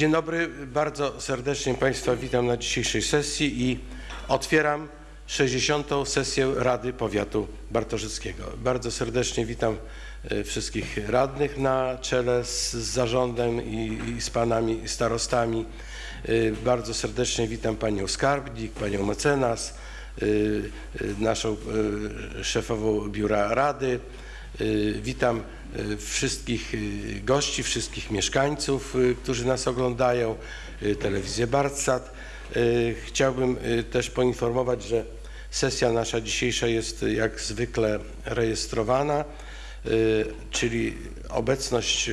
Dzień dobry, bardzo serdecznie Państwa witam na dzisiejszej sesji i otwieram 60. sesję Rady Powiatu Bartoszyckiego. Bardzo serdecznie witam e, wszystkich radnych na czele z zarządem i, i z panami starostami. E, Bardzo serdecznie witam panią skarbnik, panią mecenas, e, naszą szefową biura rady. Y, Witam y, wszystkich y, gości, wszystkich mieszkańców, którzy nas oglądają, telewizję Bartsat. Chciałbym też poinformować, że sesja nasza dzisiejsza jest jak zwykle rejestrowana, czyli obecność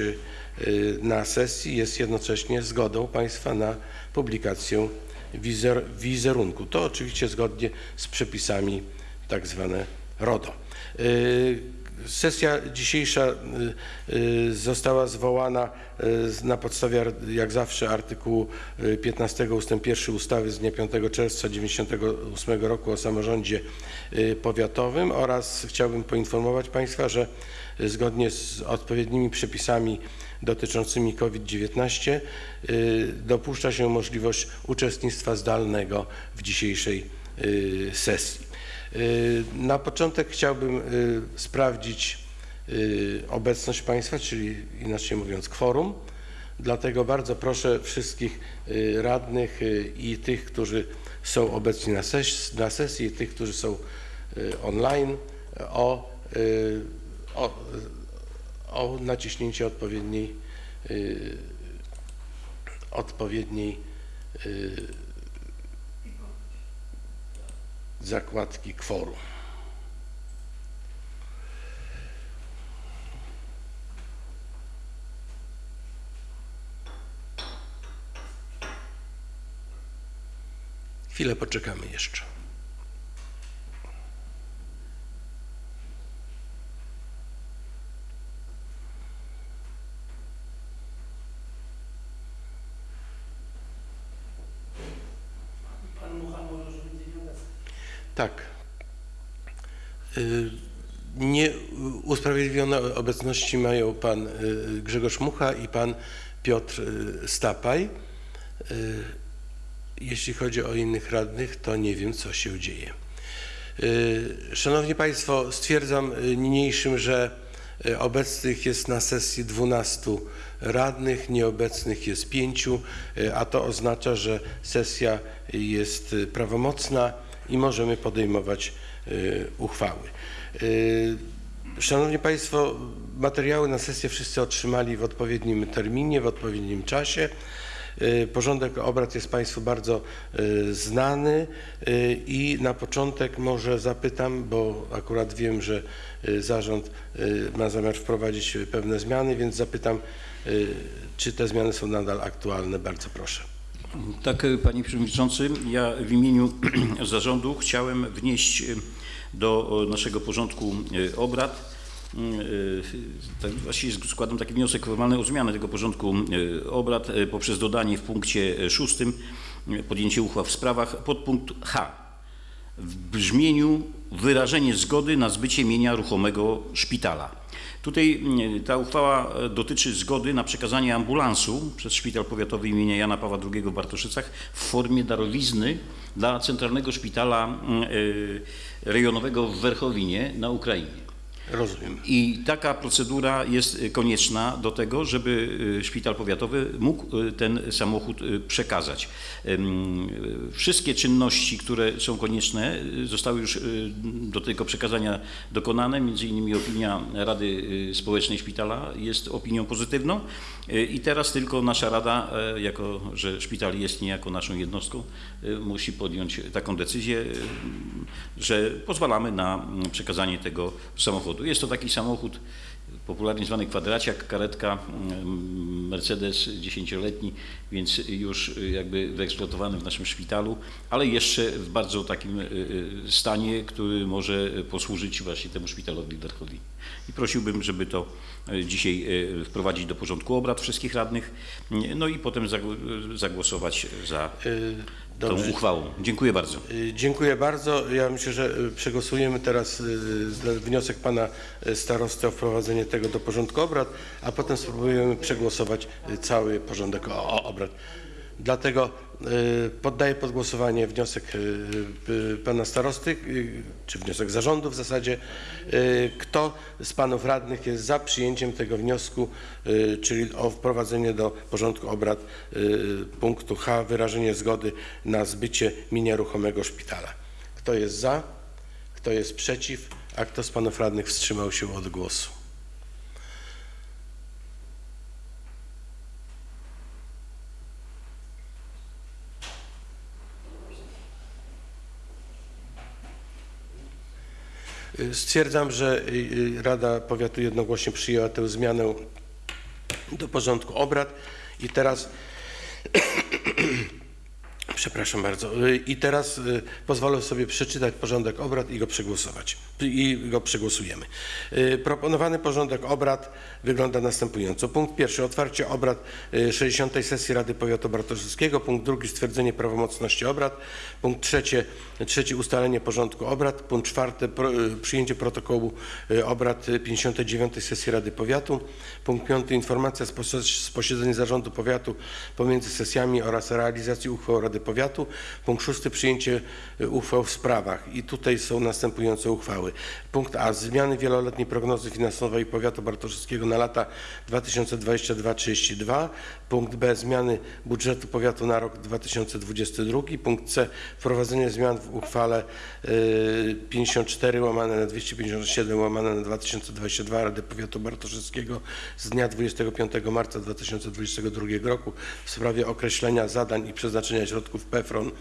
na sesji jest jednocześnie zgodą Państwa na publikację wizer, wizerunku. To oczywiście zgodnie z przepisami tak zwane RODO. Sesja dzisiejsza y, y, została zwołana y, na podstawie, jak zawsze, artykułu y, 15 ust. 1 ustawy z dnia 5 czerwca 1998 roku o samorządzie powiatowym oraz chciałbym poinformować Państwa, że zgodnie z odpowiednimi przepisami dotyczącymi COVID-19 y, dopuszcza się możliwość uczestnictwa zdalnego w dzisiejszej sesji. Y, Na początek chciałbym y, sprawdzić y, obecność Państwa, czyli inaczej mówiąc kworum. Dlatego bardzo proszę wszystkich radnych i tych, którzy są obecni na, ses na sesji, i tych, którzy są online, o, o, o naciśnięcie odpowiedniej, odpowiedniej y, zakładki kworum. Chwilę poczekamy jeszcze. Pan Mucha może już być nie obecny. Tak. Y, Nie usprawiedliwione obecności mają pan y, Grzegorz Mucha i pan Piotr y, Stapaj. Jeśli chodzi o innych radnych, to nie wiem, co się dzieje. Szanowni Państwo, stwierdzam niniejszym, że obecnych jest na sesji 12 radnych, nieobecnych jest 5, a to oznacza, że sesja jest prawomocna i możemy podejmować uchwały. Y, Szanowni Państwo, materiały na sesję wszyscy otrzymali w odpowiednim terminie, w odpowiednim czasie. Y, Porządek obrad jest Państwu bardzo y, znany y, i na początek może zapytam, bo akurat wiem, że y, zarząd y, ma zamiar wprowadzić y, pewne zmiany, więc zapytam, y, czy te zmiany są nadal aktualne. Bardzo proszę. Tak, panie przewodniczący, ja w imieniu zarządu chciałem wnieść do e, naszego porządku e, obrad. mm, e, Tak, właściwie składam taki wniosek formalny o zmianę tego porządku obrad poprzez dodanie w punkcie szóstym podjęcie uchwał w sprawach podpunkt H w brzmieniu wyrażenie zgody na zbycie mienia ruchomego szpitala. Tutaj mm, ta uchwała e, dotyczy zgody na przekazanie ambulansu przez Szpital Powiatowy imienia Jana Pawła II w Bartoszycach w formie darowizny dla Centralnego Szpitala mm, e, Rejonowego w Werchowinie na Ukrainie. Rozumiem. I taka procedura jest y, konieczna do tego, żeby y, szpital powiatowy mógł y, ten samochód przekazać. Wszystkie czynności, które są konieczne, zostały już do tego przekazania dokonane. Między innymi opinia Rady Społecznej Szpitala jest opinią pozytywną. I teraz tylko nasza Rada, e, jako że szpital jest niejako naszą jednostką, musi podjąć taką decyzję, że pozwalamy na mm, przekazanie tego samochodu. Jest to taki samochód popularnie zwany kwadraciak, karetka, mm, Mercedes dziesięcioletni, więc już y, jakby wyeksploatowany w naszym szpitalu, ale jeszcze w bardzo takim y, y, stanie, który może posłużyć właśnie temu szpitalowi w Werchowinie. I prosiłbym, żeby to y, dzisiaj y, wprowadzić do porządku obrad wszystkich radnych, no i potem zagł- zagłosować za Y, Dobrze. uchwałą. Dziękuję bardzo. Dziękuję bardzo. Ja myślę, że przegłosujemy teraz wniosek pana starosty o wprowadzenie tego do porządku obrad, a potem spróbujemy przegłosować cały porządek obrad. Dlatego poddaję pod głosowanie wniosek y, y, pana starosty, y, czy wniosek zarządu w zasadzie. Y, Kto z panów radnych jest za przyjęciem tego wniosku, y, czyli o wprowadzenie do porządku obrad y, punktu H, wyrażenie zgody na zbycie mienia ruchomego szpitala? Kto jest za? Kto jest przeciw? A kto z panów radnych wstrzymał się od głosu? Stwierdzam, że y, y, Rada Powiatu jednogłośnie przyjęła tę zmianę do porządku obrad i teraz Przepraszam bardzo. Y, I teraz y, pozwolę sobie przeczytać porządek obrad i go przegłosować. I go przegłosujemy. Y, Proponowany porządek obrad wygląda następująco. Punkt pierwszy. Otwarcie obrad y, 60. sesji Rady Powiatu Bartoszewskiego. Punkt drugi. Stwierdzenie prawomocności obrad. Punkt trzeci. Trzeci. Ustalenie porządku obrad. Punkt czwarty. Przyjęcie protokołu obrad y, 59. sesji Rady Powiatu. Punkt piąty. Informacja z posiedzeń Zarządu Powiatu pomiędzy sesjami oraz realizacji uchwał Rady Powiatu. Punkt szósty. Przyjęcie y, uchwał w sprawach. I tutaj są następujące uchwały. Punkt A. Zmiany wieloletniej prognozy finansowej Powiatu Bartoszewskiego na lata 2022-32. Punkt B. Zmiany budżetu powiatu na rok 2022. Punkt C. Wprowadzenie zmian w uchwale y, 54 łamane na 257 łamane na 2022 Rady Powiatu Bartoszewskiego z dnia 25 marca 2022 roku w sprawie określenia zadań i przeznaczenia środków PFRON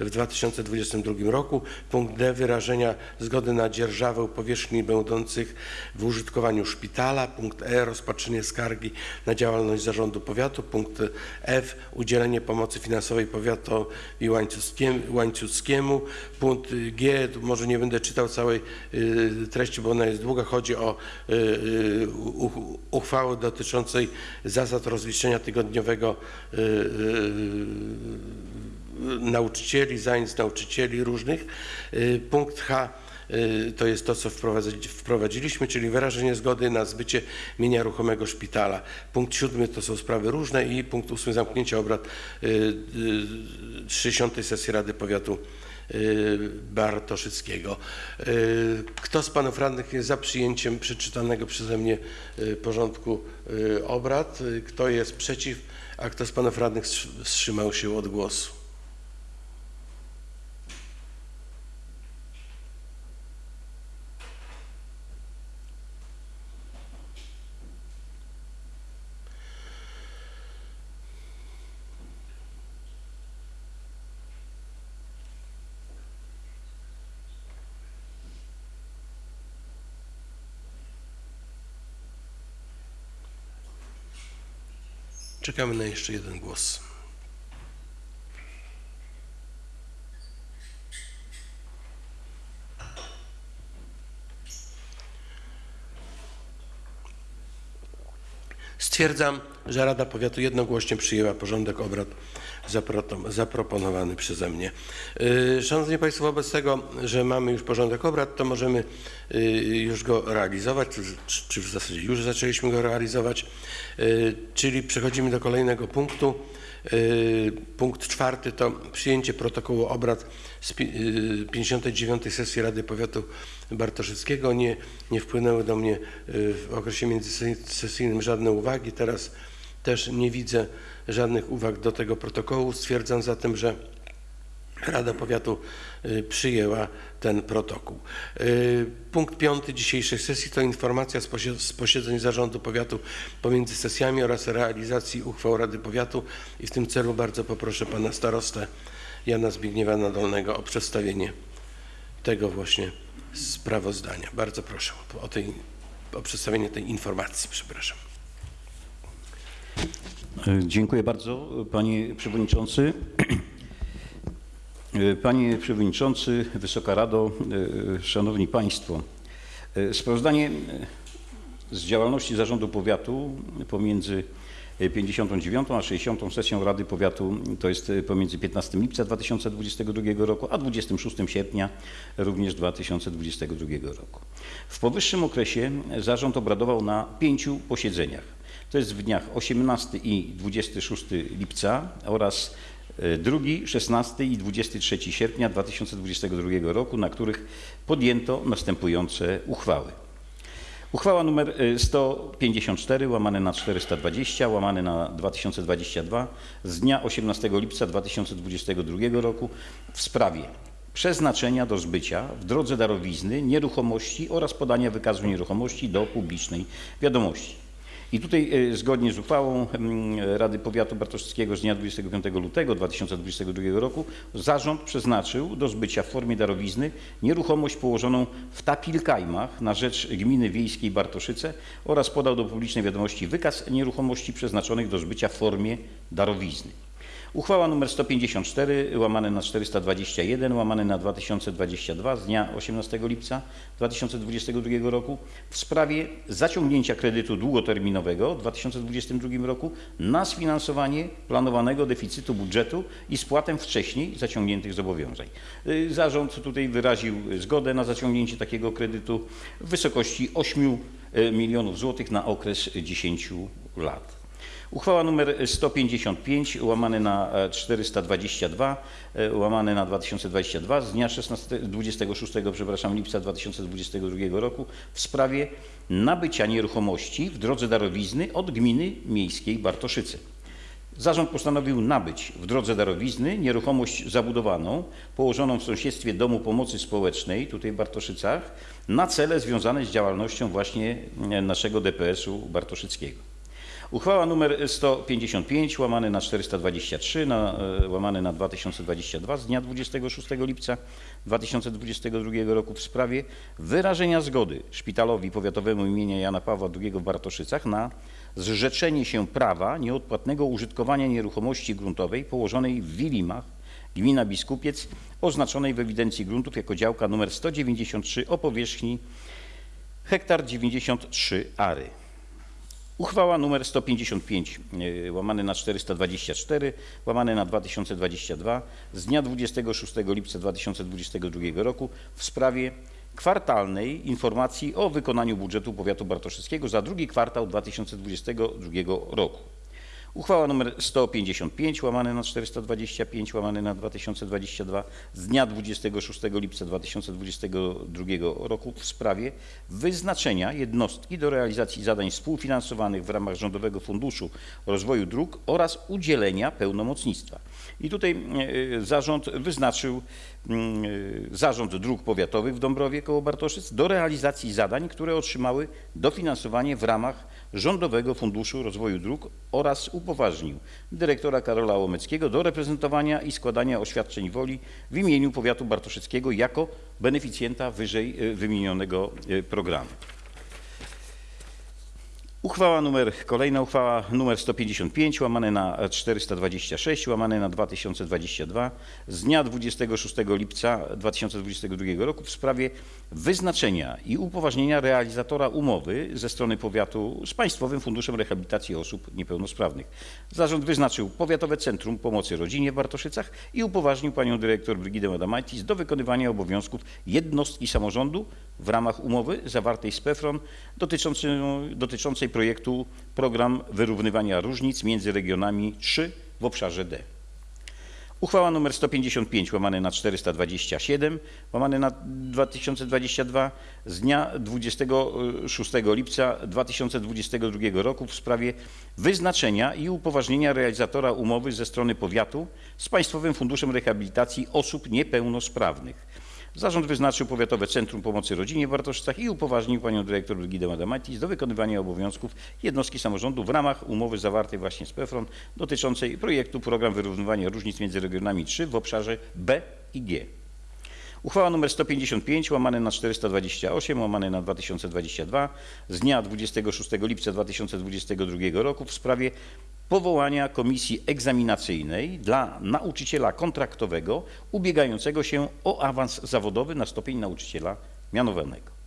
w 2022 roku. Punkt D. Wyrażenia zgody na dzierżawę powierzchni będących w użytkowaniu szpitala. Punkt E. Rozpatrzenie skargi na działalność zarządu powiatu. Punkt F. Udzielenie pomocy finansowej powiatowi łańcuckiem- łańcuckiemu. Punkt G. Może nie będę czytał całej y, treści, bo ona jest długa. Chodzi o y, y, uchwałę dotyczącej zasad rozliczenia tygodniowego nauczycieli, zajęć nauczycieli różnych. Punkt H to jest to, co wprowadzi- wprowadziliśmy, czyli wyrażenie zgody na zbycie mienia ruchomego szpitala. Punkt siódmy to są sprawy różne i punkt ósmy zamknięcie obrad y, y, 60. sesji Rady Powiatu y, Bartoszyckiego. Y, Kto z panów radnych jest za przyjęciem przeczytanego przeze mnie y, porządku y, obrad? Y, Kto jest przeciw? A kto z panów radnych wstrzy- wstrzymał się od głosu? Czekamy na jeszcze jeden głos. Stwierdzam, że Rada Powiatu jednogłośnie przyjęła porządek obrad zaproponowany przeze mnie. Yy, Szanowni Państwo, wobec tego, że mamy już porządek obrad, to możemy yy, już go realizować, czy, w zasadzie już zaczęliśmy go realizować, Yy, czyli przechodzimy do kolejnego punktu. Punkt czwarty to przyjęcie protokołu obrad z pi- yy, 59. sesji Rady Powiatu Bartoszewskiego. Nie, nie wpłynęły do mnie w okresie międzysesyjnym żadne uwagi. Teraz też nie widzę żadnych uwag do tego protokołu. Stwierdzam zatem, że Rada Powiatu y, przyjęła ten protokół. Y, Punkt piąty dzisiejszej sesji to informacja z posie- z posiedzeń Zarządu Powiatu pomiędzy sesjami oraz realizacji uchwał Rady Powiatu i w tym celu bardzo poproszę Pana Starostę Jana Zbigniewa Nadolnego o przedstawienie tego właśnie sprawozdania. Bardzo proszę o, tej, o przedstawienie tej informacji, przepraszam. Dziękuję bardzo, panie przewodniczący. Panie przewodniczący, Wysoka Rado, szanowni państwo. Sprawozdanie z działalności Zarządu Powiatu pomiędzy e, 59. a 60. sesją Rady Powiatu, to jest pomiędzy 15 lipca 2022 roku, a 26 sierpnia również 2022 roku. W powyższym okresie zarząd obradował na pięciu posiedzeniach. To jest w dniach 18 i 26 lipca oraz e, 2, 16 i 23 sierpnia 2022 roku, na których podjęto następujące uchwały. Uchwała nr 154 łamane na 420 łamane na 2022 z dnia 18 lipca 2022 roku w sprawie przeznaczenia do zbycia w drodze darowizny nieruchomości oraz podania wykazu nieruchomości do publicznej wiadomości. I tutaj e, zgodnie z uchwałą mm, Rady Powiatu Bartoszewskiego z dnia 25 lutego 2022 roku zarząd przeznaczył do zbycia w formie darowizny nieruchomość położoną w Tapilkajmach na rzecz gminy wiejskiej Bartoszyce oraz podał do publicznej wiadomości wykaz nieruchomości przeznaczonych do zbycia w formie darowizny. Uchwała nr 154 łamane na 421 łamane na 2022 z dnia 18 lipca 2022 roku w sprawie zaciągnięcia kredytu długoterminowego w 2022 roku na sfinansowanie planowanego deficytu budżetu i spłatę wcześniej zaciągniętych zobowiązań. Y, Zarząd tutaj wyraził zgodę na zaciągnięcie takiego kredytu w wysokości 8 milionów złotych na okres 10 lat. Uchwała nr 155 łamane na e, 422 e, łamane na 2022 z dnia 16, 26 przepraszam, lipca 2022 roku w sprawie nabycia nieruchomości w drodze darowizny od gminy miejskiej Bartoszyce. Zarząd postanowił nabyć w drodze darowizny nieruchomość zabudowaną położoną w sąsiedztwie Domu Pomocy Społecznej, tutaj w Bartoszycach, na cele związane z działalnością właśnie e, naszego DPS-u bartoszyckiego. Uchwała nr 155 łamane na 423 na, e, łamane na 2022 z dnia 26 lipca 2022 roku w sprawie wyrażenia zgody Szpitalowi Powiatowemu imienia Jana Pawła II w Bartoszycach na zrzeczenie się prawa nieodpłatnego użytkowania nieruchomości gruntowej położonej w Wilimach, gmina Biskupiec, oznaczonej w ewidencji gruntów jako działka nr 193 o powierzchni hektar 93 ary. Uchwała nr 155 y, łamane na 424 łamane na 2022 z dnia 26 lipca 2022 roku w sprawie kwartalnej informacji o wykonaniu budżetu powiatu bartoszyckiego za drugi kwartał 2022 roku. Uchwała nr 155 łamane na 425 łamane na 2022 z dnia 26 lipca 2022 roku w sprawie wyznaczenia jednostki do realizacji zadań współfinansowanych w ramach Rządowego Funduszu Rozwoju Dróg oraz udzielenia pełnomocnictwa. I tutaj e, zarząd wyznaczył mm, e, Zarząd Dróg Powiatowych w Dąbrowie koło Bartoszyc do realizacji zadań, które otrzymały dofinansowanie w ramach Rządowego Funduszu Rozwoju Dróg oraz upoważnił dyrektora Karola Łomeckiego do reprezentowania i składania oświadczeń woli w imieniu powiatu bartoszyckiego jako beneficjenta wyżej e, wymienionego e, programu. Uchwała numer, kolejna uchwała numer 155 łamane na 426 łamane na 2022 z dnia 26 lipca 2022 roku w sprawie wyznaczenia i upoważnienia realizatora umowy ze strony powiatu z Państwowym Funduszem Rehabilitacji Osób Niepełnosprawnych. Zarząd wyznaczył Powiatowe Centrum Pomocy Rodzinie w Bartoszycach i upoważnił panią dyrektor Brygidę Adamaitis do wykonywania obowiązków jednostki samorządu w ramach umowy zawartej z PEFRON dotyczącej, dotyczącej projektu Program Wyrównywania Różnic między regionami 3 w obszarze D. Uchwała nr 155 łamane na 427 łamane na 2022 z dnia 26 lipca 2022 roku w sprawie wyznaczenia i upoważnienia realizatora umowy ze strony powiatu z Państwowym Funduszem Rehabilitacji Osób Niepełnosprawnych. Zarząd wyznaczył Powiatowe Centrum Pomocy Rodzinie w Bartoszycach i upoważnił panią dyrektor Brigidę Adamaitis do wykonywania obowiązków jednostki samorządu w ramach umowy zawartej właśnie z PEFRON dotyczącej projektu Program Wyrównywania Różnic między regionami 3 w obszarze B i G. Uchwała nr 155 łamane na 428 łamane na 2022 z dnia 26 lipca 2022 roku w sprawie powołania komisji egzaminacyjnej dla nauczyciela kontraktowego ubiegającego się o awans zawodowy na stopień nauczyciela mianowanego.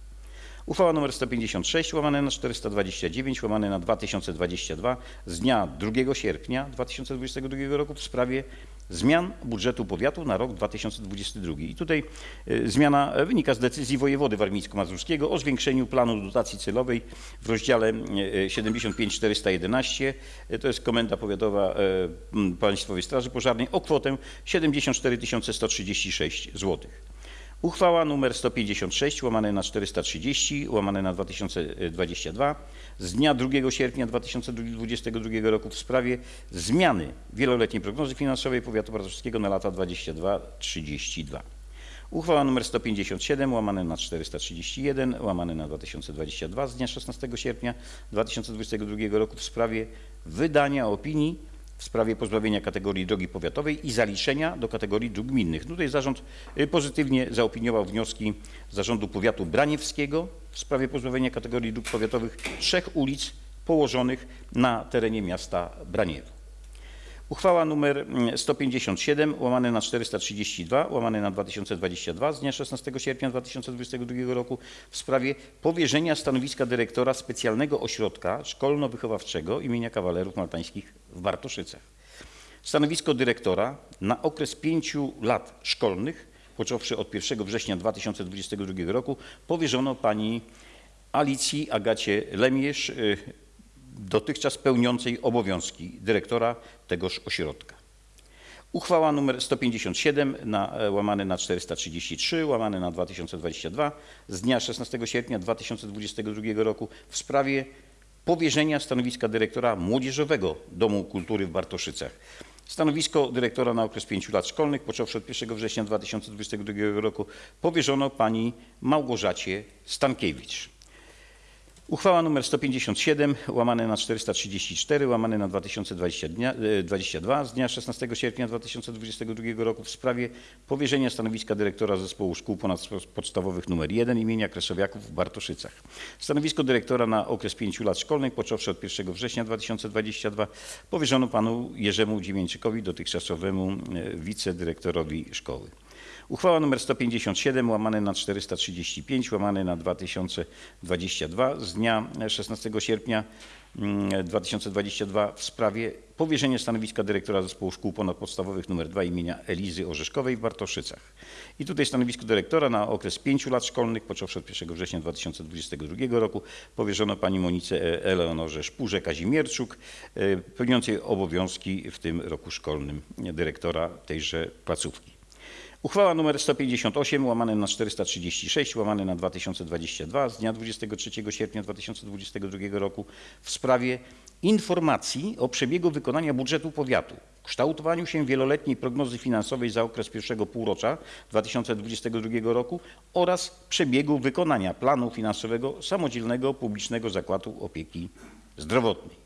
Uchwała nr 156 łamane na 429 łamane na 2022 z dnia 2 sierpnia 2022 roku w sprawie zmian budżetu powiatu na rok 2022. I tutaj e, zmiana wynika z decyzji wojewody warmińsko-mazurskiego o zwiększeniu planu dotacji celowej w rozdziale e, 75411, e, to jest Komenda Powiatowa e, Państwowej Straży Pożarnej o kwotę 74 136 zł. Uchwała nr 156 łamane na 430 łamane na 2022 z dnia 2 sierpnia 2022 roku w sprawie zmiany wieloletniej prognozy finansowej powiatu bartoszewskiego na lata 22-32. Uchwała nr 157 łamane na 431 łamane na 2022 z dnia 16 sierpnia 2022 roku w sprawie wydania opinii w sprawie pozbawienia kategorii drogi powiatowej i zaliczenia do kategorii dróg gminnych. Tutaj zarząd y, pozytywnie zaopiniował wnioski Zarządu Powiatu Braniewskiego w sprawie pozbawienia kategorii dróg powiatowych trzech ulic położonych na terenie miasta Braniewo. Uchwała nr 157 łamane na 432 łamane na 2022 z dnia 16 sierpnia 2022 roku w sprawie powierzenia stanowiska dyrektora specjalnego ośrodka szkolno-wychowawczego imienia kawalerów maltańskich w Bartoszycach. Stanowisko dyrektora na okres pięciu lat szkolnych, począwszy od 1 września 2022 roku, powierzono pani Alicji Agacie Lemierz, y, dotychczas pełniącej obowiązki dyrektora tegoż ośrodka. Uchwała nr 157 na, e, łamane na 433 łamane na 2022 z dnia 16 sierpnia 2022 roku w sprawie powierzenia stanowiska dyrektora Młodzieżowego Domu Kultury w Bartoszycach. Stanowisko dyrektora na okres 5 lat szkolnych, począwszy od 1 września 2022 roku, powierzono pani Małgorzacie Stankiewicz. Uchwała nr 157 łamane na 434 łamane na 2022 z dnia 16 sierpnia 2022 roku w sprawie powierzenia stanowiska dyrektora Zespołu Szkół Ponadpodstawowych nr 1 imienia Kresowiaków w Bartoszycach. Stanowisko dyrektora na okres 5 lat szkolnych, począwszy od 1 września 2022 powierzono panu Jerzemu Dziewięczykowi, dotychczasowemu e, wicedyrektorowi szkoły. Uchwała nr 157 łamane na 435 łamane na 2022 z dnia 16 sierpnia mm, 2022 w sprawie powierzenia stanowiska dyrektora Zespołu Szkół Ponadpodstawowych nr 2 imienia Elizy Orzeszkowej w Bartoszycach. I tutaj stanowisko dyrektora na okres 5 lat szkolnych, począwszy od 1 września 2022 roku, powierzono pani Monice Eleonorze Szpurze-Kazimierczuk, e, pełniącej obowiązki w tym roku szkolnym dyrektora tejże placówki. Uchwała nr 158 łamane na 436 łamane na 2022 z dnia 23 sierpnia 2022 roku w sprawie informacji o przebiegu wykonania budżetu powiatu, kształtowaniu się wieloletniej prognozy finansowej za okres pierwszego półrocza 2022 roku oraz przebiegu wykonania planu finansowego samodzielnego publicznego zakładu opieki zdrowotnej.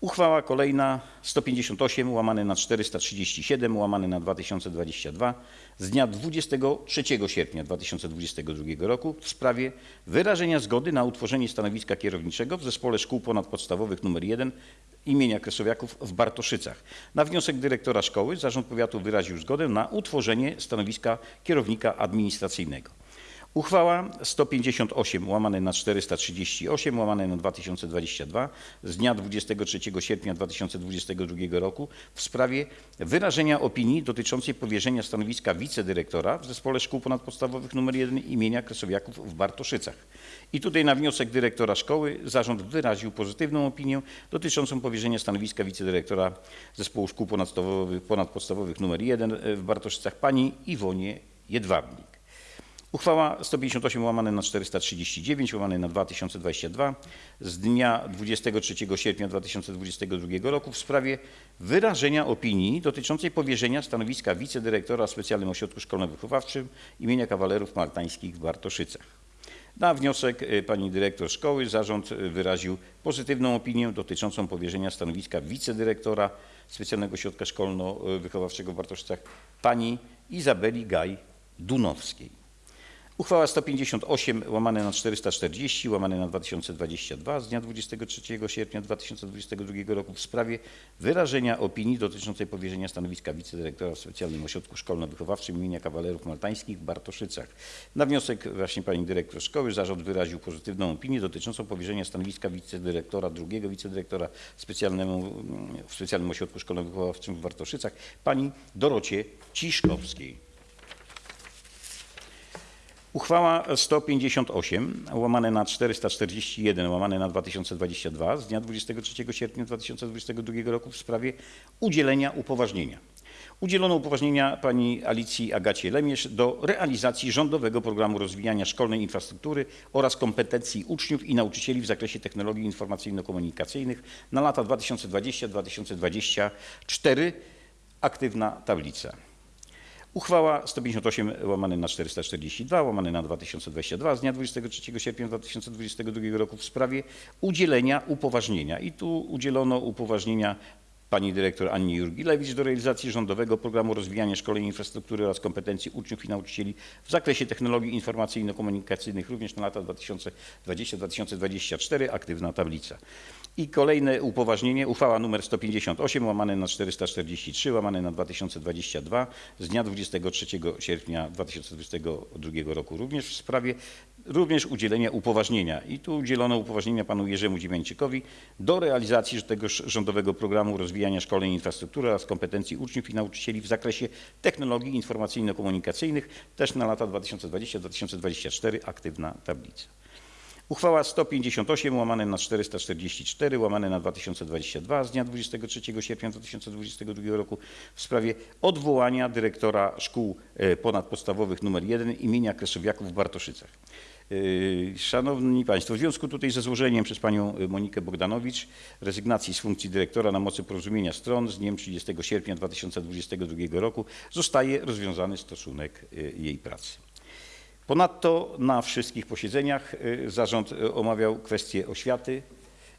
Uchwała kolejna 158 łamane na 437 łamane na 2022 z dnia 23 sierpnia 2022 roku w sprawie wyrażenia zgody na utworzenie stanowiska kierowniczego w Zespole Szkół Ponadpodstawowych nr 1 imienia Kresowiaków w Bartoszycach. Na wniosek dyrektora szkoły Zarząd Powiatu wyraził zgodę na utworzenie stanowiska kierownika administracyjnego. Uchwała 158 łamane na 438 łamane na 2022 z dnia 23 sierpnia 2022 roku w sprawie wyrażenia opinii dotyczącej powierzenia stanowiska wicedyrektora w Zespole Szkół Ponadpodstawowych nr 1 imienia Kresowiaków w Bartoszycach. I tutaj na wniosek dyrektora szkoły zarząd wyraził pozytywną opinię dotyczącą powierzenia stanowiska wicedyrektora Zespołu Szkół Ponadpodstawowych, Ponadpodstawowych nr 1 w Bartoszycach pani Iwonie Jedwabnik. Uchwała 158 łamane na 439 łamane na 2022 z dnia 23 sierpnia 2022 roku w sprawie wyrażenia opinii dotyczącej powierzenia stanowiska wicedyrektora w Specjalnym Ośrodku Szkolno-Wychowawczym imienia Kawalerów Maltańskich w Bartoszycach. Na wniosek y, pani dyrektor szkoły zarząd y, wyraził pozytywną opinię dotyczącą powierzenia stanowiska wicedyrektora Specjalnego Ośrodka Szkolno-Wychowawczego w Bartoszycach pani Izabeli Gaj-Dunowskiej. Uchwała 158 łamane na 440 łamane na 2022 z dnia 23 sierpnia 2022 roku w sprawie wyrażenia opinii dotyczącej powierzenia stanowiska wicedyrektora w Specjalnym Ośrodku Szkolno-Wychowawczym imienia Kawalerów Maltańskich w Bartoszycach. Na wniosek właśnie pani dyrektor szkoły zarząd wyraził pozytywną opinię dotyczącą powierzenia stanowiska wicedyrektora, drugiego wicedyrektora specjalnemu, w Specjalnym Ośrodku Szkolno-Wychowawczym w Bartoszycach pani Dorocie Ciszkowskiej. Uchwała 158 łamane na 441 łamane na 2022 z dnia 23 sierpnia 2022 roku w sprawie udzielenia upoważnienia. Udzielono upoważnienia pani Alicji Agacie Lemierz do realizacji rządowego programu rozwijania szkolnej infrastruktury oraz kompetencji uczniów i nauczycieli w zakresie technologii informacyjno-komunikacyjnych na lata 2020-2024. Aktywna tablica. Uchwała 158 łamane na 442 łamane na 2022 z dnia 23 sierpnia 2022 roku w sprawie udzielenia upoważnienia. I tu udzielono upoważnienia pani dyrektor Annie Jurgilewicz do realizacji rządowego programu rozwijania szkoleń infrastruktury oraz kompetencji uczniów i nauczycieli w zakresie technologii informacyjno-komunikacyjnych również na lata 2020-2024. Aktywna tablica. I kolejne upoważnienie, uchwała nr 158 łamane na 443 łamane na 2022 z dnia 23 sierpnia 2022 roku również w sprawie również udzielenia upoważnienia. I tu udzielono upoważnienia panu Jerzemu Dziewięcikowi do realizacji tegoż rządowego programu rozwijania szkoleń infrastruktury oraz kompetencji uczniów i nauczycieli w zakresie technologii informacyjno-komunikacyjnych też na lata 2020-2024. Aktywna tablica. Uchwała 158 łamane na 444 łamane na 2022 z dnia 23 sierpnia 2022 roku w sprawie odwołania dyrektora szkół e, ponadpodstawowych nr 1 imienia Kresowiaków w Bartoszycach. Yy, Szanowni Państwo, w związku tutaj ze złożeniem przez Panią Monikę Bogdanowicz rezygnacji z funkcji dyrektora na mocy porozumienia stron z dniem 30 sierpnia 2022 roku zostaje rozwiązany stosunek jej pracy. Ponadto na wszystkich posiedzeniach y, zarząd y, omawiał kwestie oświaty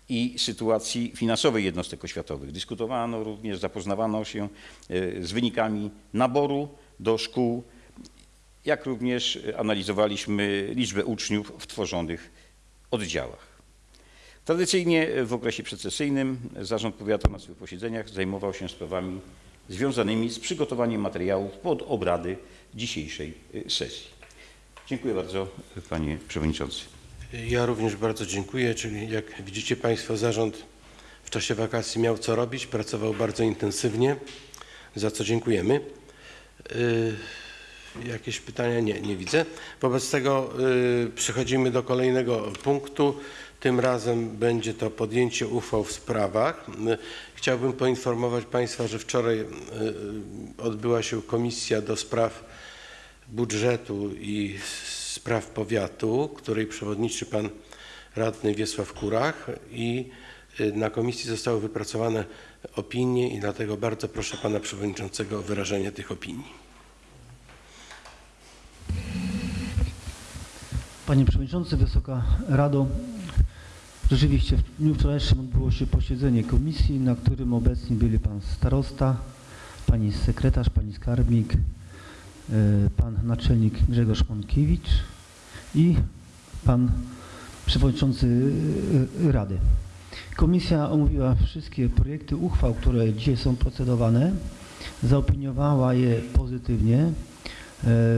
i sytuacji finansowej jednostek oświatowych. Dyskutowano również, zapoznawano się y, z wynikami naboru do szkół, jak również analizowaliśmy liczbę uczniów w tworzonych oddziałach. Tradycyjnie w okresie przecesyjnym Zarząd Powiatu na swych posiedzeniach zajmował się sprawami związanymi z przygotowaniem materiałów pod obrady dzisiejszej sesji. Dziękuję bardzo, panie przewodniczący. Ja również bardzo dziękuję, czyli jak widzicie Państwo, zarząd w czasie wakacji miał co robić, pracował bardzo intensywnie, za co dziękujemy. Y, Jakieś pytania? Nie, nie widzę. Wobec tego y, przechodzimy do kolejnego punktu. Tym razem będzie to podjęcie uchwał w sprawach. Y, Chciałbym poinformować Państwa, że wczoraj odbyła się komisja do spraw budżetu i spraw powiatu, której przewodniczy pan radny Wiesław Kurach i y, na komisji zostały wypracowane opinie i dlatego bardzo proszę pana przewodniczącego o wyrażenie tych opinii. Panie Przewodniczący, Wysoka Rado, rzeczywiście w dniu wczorajszym odbyło się posiedzenie komisji, na którym obecni byli Pan Starosta, Pani Sekretarz, Pani Skarbnik, Pan Naczelnik Grzegorz Monkiewicz i Pan Przewodniczący y, Rady. Komisja omówiła wszystkie projekty uchwał, które dzisiaj są procedowane, zaopiniowała je pozytywnie.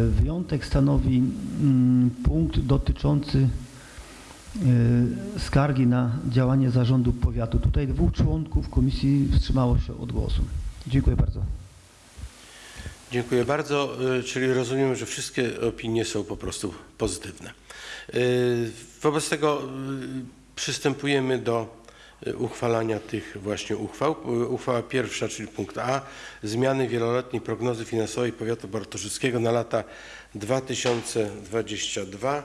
Wyjątek stanowi mm, punkt dotyczący skargi na działanie zarządu powiatu. Tutaj dwóch członków komisji wstrzymało się od głosu. Dziękuję bardzo. Dziękuję bardzo, Y, czyli rozumiem, że wszystkie opinie są po prostu pozytywne. Y, Wobec tego y, przystępujemy do uchwalania tych właśnie uchwał. Uchwała pierwsza, czyli punkt A, zmiany wieloletniej prognozy finansowej powiatu bartoszyckiego na lata 2022-32.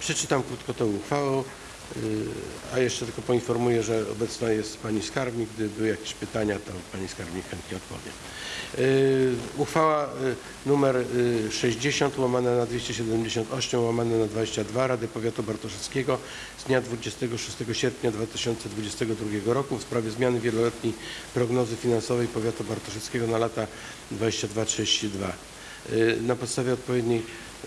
Przeczytam krótko tę uchwałę, a jeszcze tylko poinformuję, że obecna jest pani skarbnik. Gdyby były jakieś pytania, to pani skarbnik chętnie odpowie. Y, Uchwała y, numer y, 60 łamane na 278 łamane na 22 Rady Powiatu Bartoszewskiego z dnia 26 sierpnia 2022 roku w sprawie zmiany wieloletniej prognozy finansowej Powiatu Bartoszewskiego na lata 22-32. Y, Na podstawie odpowiedniej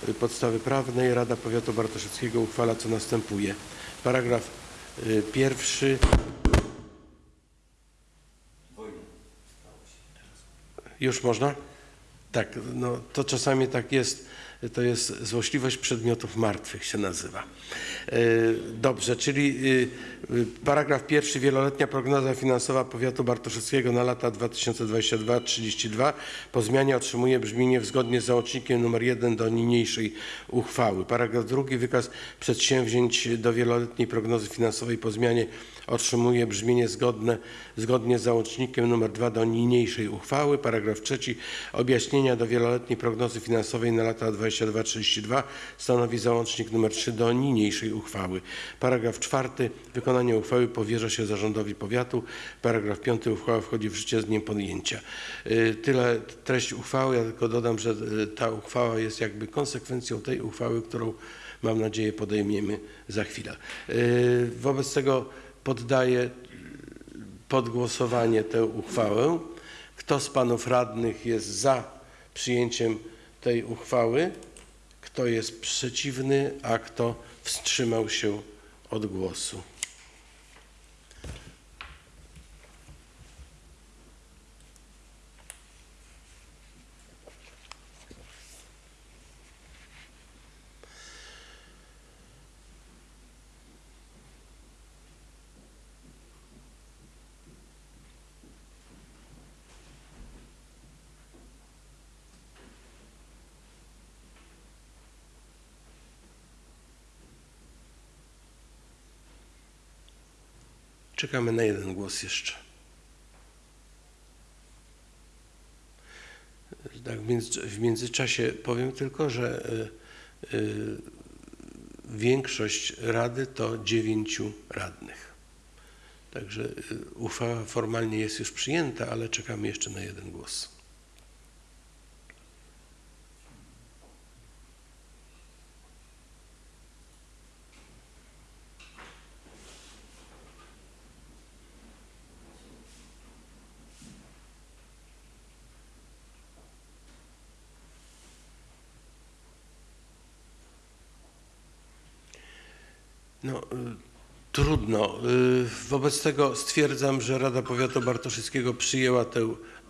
y, podstawy prawnej Rada Powiatu Bartoszewskiego uchwala co następuje. Paragraf y, pierwszy. Już można? Tak, no to czasami tak jest, to jest złośliwość przedmiotów martwych się nazywa. E, Dobrze, czyli y, y, paragraf pierwszy, wieloletnia prognoza finansowa powiatu bartoszewskiego na lata 2022-32 po zmianie otrzymuje brzmienie zgodnie z załącznikiem nr 1 do niniejszej uchwały. Paragraf drugi, wykaz przedsięwzięć do wieloletniej prognozy finansowej po zmianie otrzymuje brzmienie zgodne, zgodnie z załącznikiem nr 2 do niniejszej uchwały. Paragraf trzeci, objaśnienia do wieloletniej prognozy finansowej na lata 22-32 stanowi załącznik nr 3 do niniejszej uchwały. Paragraf czwarty, wykonanie uchwały powierza się zarządowi powiatu. Paragraf piąty, uchwała wchodzi w życie z dniem podjęcia. Y, Tyle treść uchwały, ja tylko dodam, że y, ta uchwała jest jakby konsekwencją tej uchwały, którą mam nadzieję podejmiemy za chwilę. Y, Wobec tego poddaję pod głosowanie tę uchwałę. Kto z panów radnych jest za przyjęciem tej uchwały? Kto jest przeciwny, a kto wstrzymał się od głosu? Czekamy na jeden głos jeszcze. Tak, w między- w międzyczasie powiem tylko, że y, y, większość rady to dziewięciu radnych. Także y, uchwała formalnie jest już przyjęta, ale czekamy jeszcze na jeden głos. No, y, trudno. Y, Wobec tego stwierdzam, że Rada Powiatu Bartoszyckiego przyjęła tę.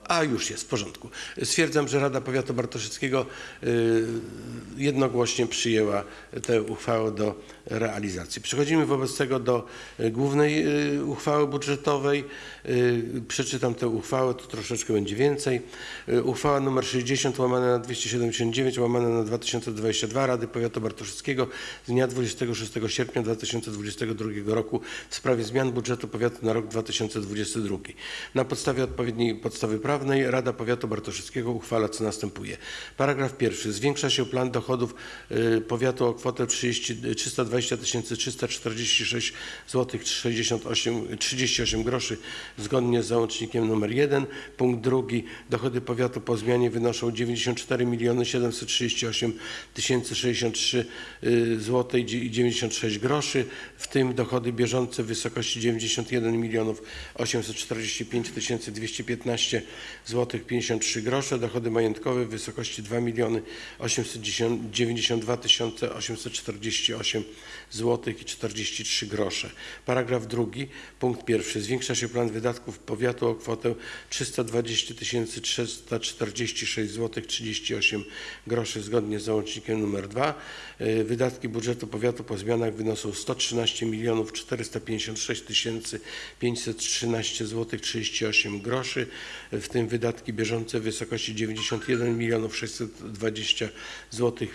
A już jest, w porządku. Stwierdzam, że Rada Powiatu Bartoszyckiego y, jednogłośnie przyjęła tę uchwałę do realizacji. Przechodzimy wobec tego do y, głównej y, uchwały budżetowej. Przeczytam tę uchwałę, to troszeczkę będzie więcej. Uchwała nr 60 łamane na 279 łamane na 2022 Rady Powiatu Bartoszyckiego z dnia 26 sierpnia 2022 roku w sprawie zmian budżetu powiatu na rok 2022. Na podstawie odpowiedniej podstawy prawnej Rada Powiatu Bartoszyckiego uchwala co następuje. Paragraf pierwszy. Zwiększa się plan dochodów y, powiatu o kwotę 30, 320 346 zł 68, 38 groszy zgodnie z załącznikiem nr 1. Punkt drugi. Dochody powiatu po zmianie wynoszą 94 738 063 zł i 96 groszy, w tym dochody bieżące w wysokości 91 milionów 845 215 zł 53 grosze, dochody majątkowe w wysokości 2 miliony 892 848 zł i 43 grosze. Paragraf drugi, punkt pierwszy. Zwiększa się plan wydatków powiatu o kwotę 320 346 zł 38 groszy zgodnie z załącznikiem nr 2. Y, Wydatki budżetu powiatu po zmianach wynoszą 113 milionów 456 513 zł 38 groszy, w tym wydatki bieżące w wysokości 91 milionów 620 zł,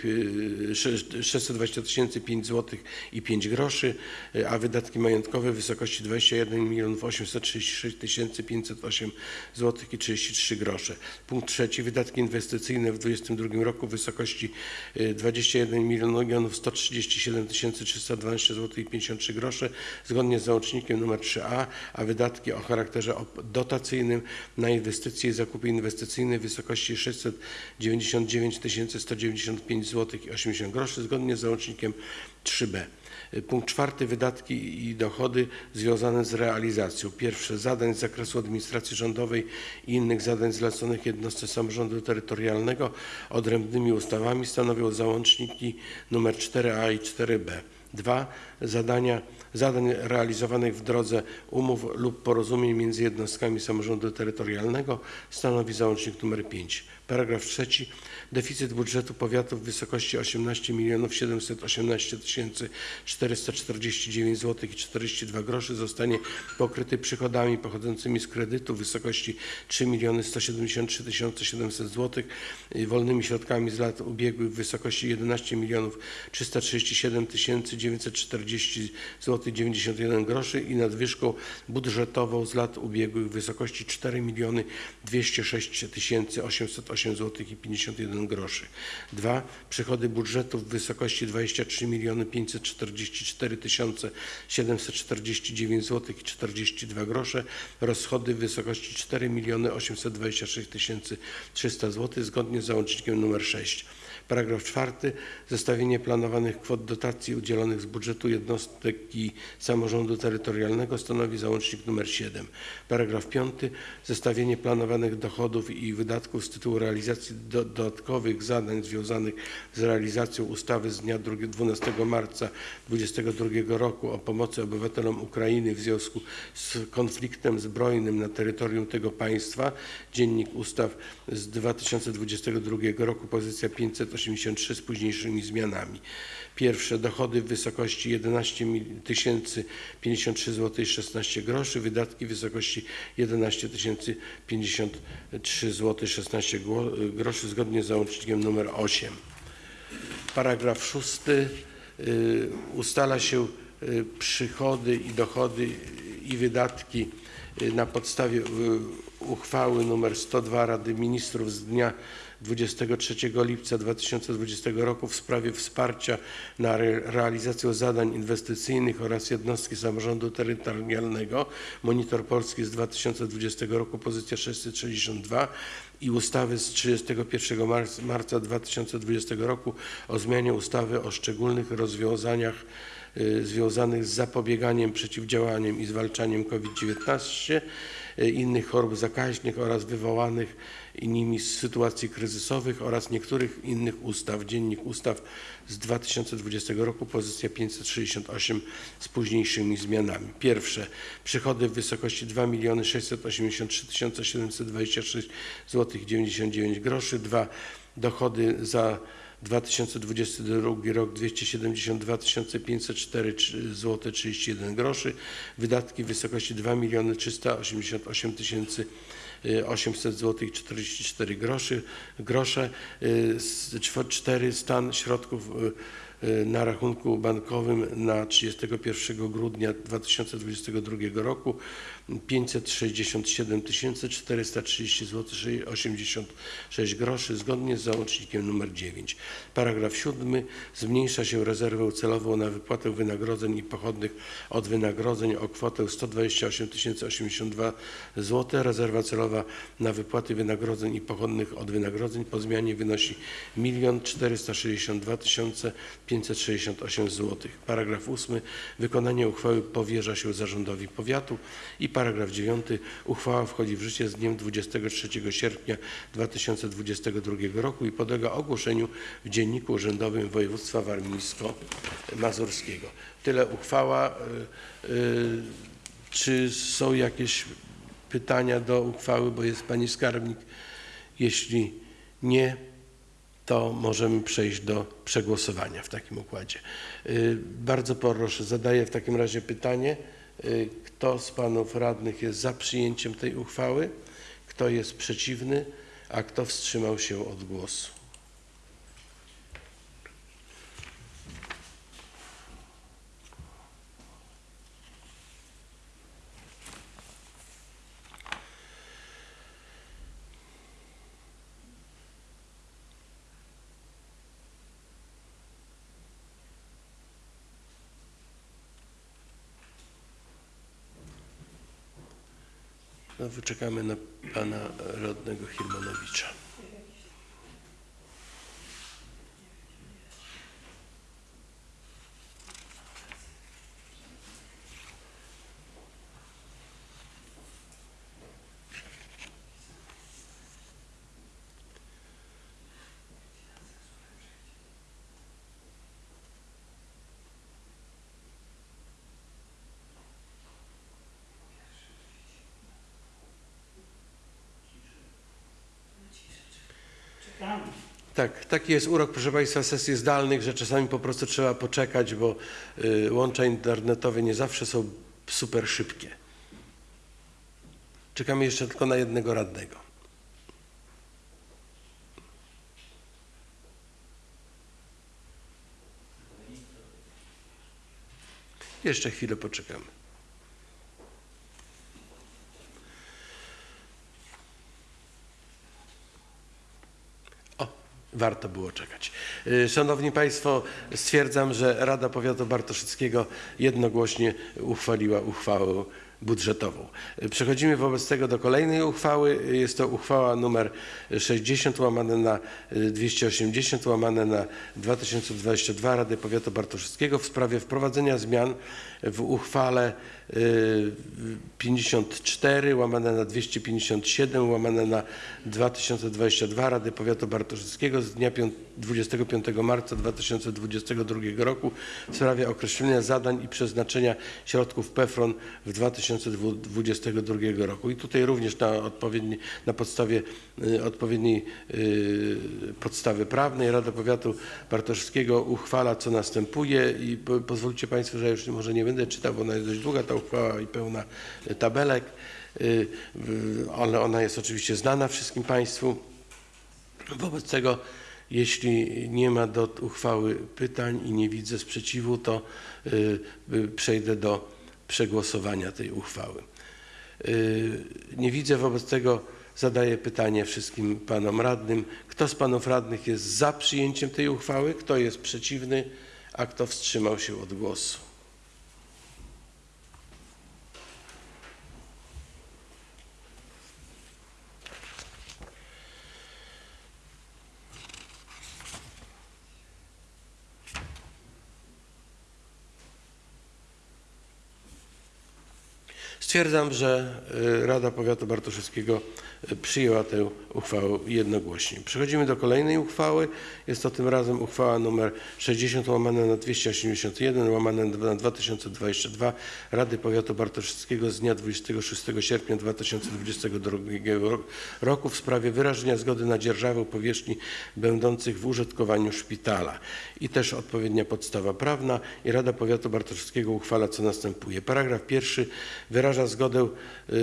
620 tysięcy 5 zł i 5 groszy, a wydatki majątkowe w wysokości 21 milionów 836 tysięcy 508 zł i 33 grosze. Punkt trzeci, wydatki inwestycyjne w 2022 roku w wysokości y, 21 milionów 137 tysięcy 312 zł i 53 grosze zgodnie z załącznikiem nr 3a, a wydatki o charakterze dotacyjnym na inwestycje i zakupy inwestycyjne w wysokości 699 195 zł i 80 groszy zgodnie z załącznikiem 3b. Y, Punkt czwarty, wydatki i dochody związane z realizacją. Pierwsze, zadań z zakresu administracji rządowej i innych zadań zleconych jednostce samorządu terytorialnego odrębnymi ustawami stanowią załączniki nr 4a i 4b. Dwa, zadania, zadań realizowanych w drodze umów lub porozumień między jednostkami samorządu terytorialnego stanowi załącznik nr 5. Paragraf trzeci. Deficyt budżetu powiatu w wysokości 18 718 449 zł i 42 groszy zostanie pokryty przychodami pochodzącymi z kredytu w wysokości 3 173 700 zł wolnymi środkami z lat ubiegłych w wysokości 11 337 940 zł 91 groszy i nadwyżką budżetową z lat ubiegłych w wysokości 4 206 808 zł i 51 groszy. Dwa, Przychody budżetu w wysokości 23 544 749 zł i 42 grosze. Rozchody w wysokości 4 826 300 zł zgodnie z załącznikiem nr 6. Paragraf czwarty. Zestawienie planowanych kwot dotacji udzielonych z budżetu jednostki samorządu terytorialnego stanowi załącznik nr 7. Paragraf piąty. Zestawienie planowanych dochodów i wydatków z tytułu realizacji do- dodatkowych zadań związanych z realizacją ustawy z dnia 2 12 marca 2022 roku o pomocy obywatelom Ukrainy w związku z konfliktem zbrojnym na terytorium tego państwa. Dziennik Ustaw z 2022 roku, pozycja 583 z późniejszymi zmianami. Pierwsze, dochody w wysokości 11 053 zł i 16 groszy, wydatki w wysokości 11 053 zł i 16 gło- groszy zgodnie z załącznikiem nr 8. Paragraf szósty. y, Ustala się y, przychody i dochody i wydatki y, na podstawie uchwały nr 102 Rady Ministrów z dnia 23 lipca 2020 roku w sprawie wsparcia na re- realizację zadań inwestycyjnych oraz jednostki samorządu terytorialnego. Monitor Polski z 2020 roku, pozycja 662 i ustawy z 31 marca, marca 2020 roku o zmianie ustawy o szczególnych rozwiązaniach y, związanych z zapobieganiem, przeciwdziałaniem i zwalczaniem COVID-19, y, innych chorób zakaźnych oraz wywołanych nimi sytuacji kryzysowych oraz niektórych innych ustaw. Dziennik Ustaw z 2020 roku, pozycja 568 z późniejszymi zmianami. Pierwsze, przychody w wysokości 2 683 726 zł 99 groszy. Dwa, dochody za 2022 rok 272 504 zł 31 groszy, wydatki w wysokości 2 388 800 zł i 44 groszy, grosze. Y, s- czwo- Cztery, stan środków y, y, na rachunku bankowym na 31 grudnia 2022 roku 567 430 zł 86 groszy zgodnie z załącznikiem nr 9. Paragraf 7. Zmniejsza się rezerwę celową na wypłatę wynagrodzeń i pochodnych od wynagrodzeń o kwotę 128 082 zł. Rezerwa celowa na wypłaty wynagrodzeń i pochodnych od wynagrodzeń po zmianie wynosi 1 462 568 zł. Paragraf 8. Wykonanie uchwały powierza się zarządowi powiatu i paragraf 9. Uchwała wchodzi w życie z dniem 23 sierpnia 2022 roku i podlega ogłoszeniu w Dzienniku Urzędowym Województwa Warmińsko-Mazurskiego. Tyle uchwała. Y, y, Czy są jakieś pytania do uchwały, bo jest pani skarbnik? Jeśli nie, to możemy przejść do przegłosowania w takim układzie. Y, Bardzo proszę, zadaję w takim razie pytanie. Y, Kto z panów radnych jest za przyjęciem tej uchwały? Kto jest przeciwny? A kto wstrzymał się od głosu? No, wyczekamy na pana radnego Hirmanowicza. Tak, taki jest urok, proszę Państwa, sesji zdalnych, że czasami po prostu trzeba poczekać, bo y, łącza internetowe nie zawsze są super szybkie. Czekamy jeszcze tylko na jednego radnego. Jeszcze chwilę poczekamy. O, warto było czekać. Y, Szanowni Państwo, stwierdzam, że Rada Powiatu Bartoszyckiego jednogłośnie uchwaliła uchwałę budżetową. Y, Przechodzimy wobec tego do kolejnej uchwały. Y, Jest to uchwała numer 60 łamane na y, 280 łamane na 2022 Rady Powiatu Bartoszyckiego w sprawie wprowadzenia zmian w uchwale 54 łamane na 257 łamane na 2022 Rady Powiatu Bartoszyckiego z dnia piąt- 25 marca 2022 roku w sprawie określenia zadań i przeznaczenia środków PEFRON w 2022 roku. I tutaj również na, odpowiedni, na podstawie y, odpowiedniej y, podstawy prawnej Rada Powiatu Bartoszyckiego uchwala co następuje i po, pozwólcie Państwo, że ja już może nie będę czytał, bo ona jest dość długa ta uchwała i pełna y, tabelek, y, ale ona jest oczywiście znana wszystkim Państwu. Wobec tego, jeśli nie ma do uchwały pytań i nie widzę sprzeciwu, to y, y, przejdę do przegłosowania tej uchwały. Nie widzę, wobec tego zadaję pytanie wszystkim panom radnym. Kto z panów radnych jest za przyjęciem tej uchwały? Kto jest przeciwny? A kto wstrzymał się od głosu? Stwierdzam, że y, Rada Powiatu Bartoszewskiego y, przyjęła tę uchwałę jednogłośnie. Przechodzimy do kolejnej uchwały. Jest to tym razem uchwała nr 60 łamane na 281 łamane na 2022 Rady Powiatu Bartoszewskiego z dnia 26 sierpnia 2022 ro- roku w sprawie wyrażenia zgody na dzierżawę powierzchni będących w użytkowaniu szpitala. I też odpowiednia podstawa prawna i Rada Powiatu Bartoszewskiego uchwala co następuje. Paragraf pierwszy wyraża zgodę y,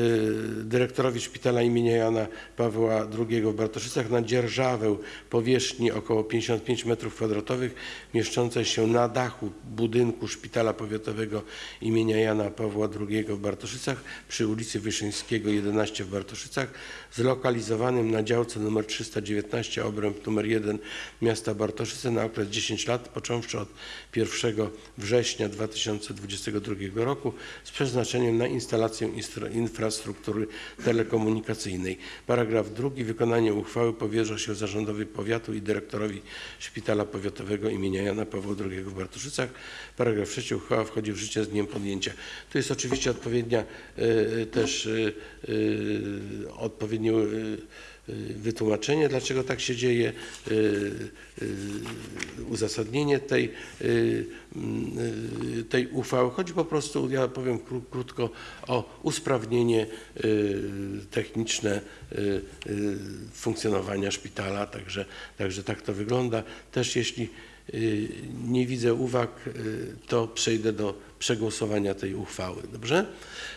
dyrektorowi szpitala imienia Jana Pawła II w Bartoszycach na dzierżawę powierzchni około 55 m2 mieszczącej się na dachu budynku szpitala powiatowego imienia Jana Pawła II w Bartoszycach przy ulicy Wyszyńskiego 11 w Bartoszycach zlokalizowanym na działce nr 319 obręb nr 1 miasta Bartoszyce na okres 10 lat począwszy od 1 września 2022 roku z przeznaczeniem na instalację instra- infrastruktury telekomunikacyjnej. Paragraf drugi. Wykonanie uchwały powierza się zarządowi powiatu i dyrektorowi Szpitala Powiatowego imienia Jana Pawła II w Bartoszycach. Paragraf trzeci. Uchwała wchodzi w życie z dniem podjęcia. Tu jest oczywiście odpowiednia e, też e, e, wytłumaczenie, dlaczego tak się dzieje, e, e, uzasadnienie tej, tej uchwały. Chodzi po prostu, ja powiem kró- krótko, o usprawnienie techniczne funkcjonowania szpitala, także, także tak to wygląda. Też jeśli y, nie widzę uwag, y, to przejdę do przegłosowania tej uchwały. Dobrze?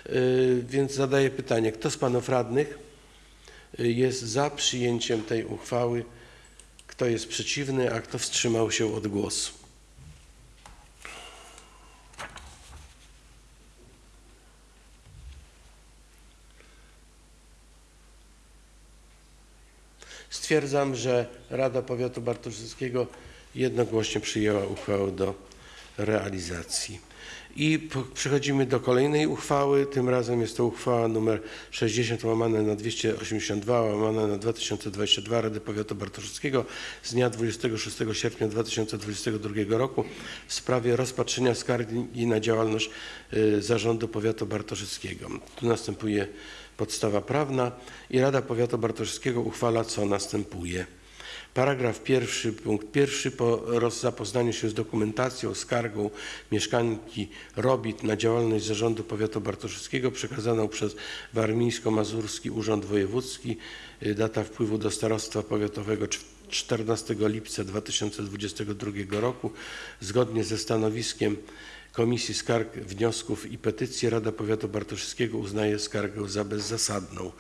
Y, Więc zadaję pytanie, kto z panów radnych y, jest za przyjęciem tej uchwały? Kto jest przeciwny, a kto wstrzymał się od głosu? Stwierdzam, że Rada Powiatu Bartoszyckiego jednogłośnie przyjęła uchwałę do realizacji. I przechodzimy do kolejnej uchwały. Tym razem jest to uchwała nr 60 łamane na 282 łamane na 2022 Rady Powiatu Bartoszyckiego z dnia 26 sierpnia 2022 roku w sprawie rozpatrzenia skargi na działalność y, Zarządu Powiatu Bartoszyckiego. Tu następuje podstawa prawna i Rada Powiatu Bartoszyckiego uchwala, co następuje. Paragraf pierwszy, punkt pierwszy, po zapoznaniu się z dokumentacją, skargą mieszkanki Robit na działalność Zarządu Powiatu Bartoszyckiego przekazaną przez Warmińsko-Mazurski Urząd Wojewódzki, y, data wpływu do Starostwa Powiatowego cz- 14 lipca 2022 roku. Zgodnie ze stanowiskiem Komisji Skarg, Wniosków i Petycji Rada Powiatu Bartoszewskiego uznaje skargę za bezzasadną.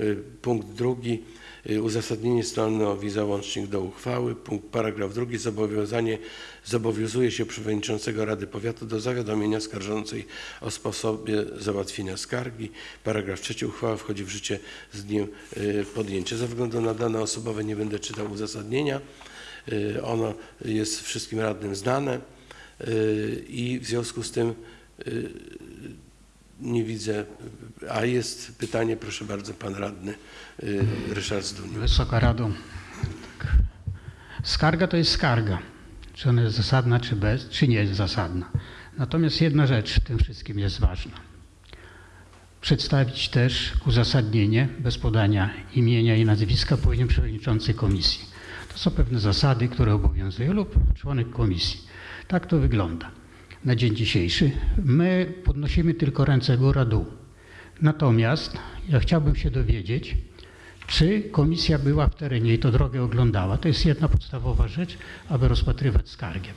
Y, Punkt drugi. y, Uzasadnienie stanowi załącznik do uchwały. Punkt paragraf drugi. Zobowiązanie zobowiązuje się przewodniczącego Rady Powiatu do zawiadomienia skarżącej o sposobie załatwienia skargi. Paragraf trzeci. Uchwała wchodzi w życie z dniem y, podjęcia. Ze względu na dane osobowe nie będę czytał uzasadnienia. Ono jest wszystkim radnym znane i w związku z tym nie widzę, a jest pytanie, proszę bardzo, pan radny y, Ryszard Zduniu. Wysoka Rado, tak. skarga to jest skarga. Czy ona jest zasadna, czy bez, czy nie jest zasadna. Natomiast jedna rzecz w tym wszystkim jest ważna. Przedstawić też uzasadnienie bez podania imienia i nazwiska powinien przewodniczący komisji. To są pewne zasady, które obowiązują lub członek komisji. Tak to wygląda na dzień dzisiejszy. My podnosimy tylko ręce góra-dół. Natomiast ja chciałbym się dowiedzieć, czy komisja była w terenie i to drogę oglądała. To jest jedna podstawowa rzecz, aby rozpatrywać skargę.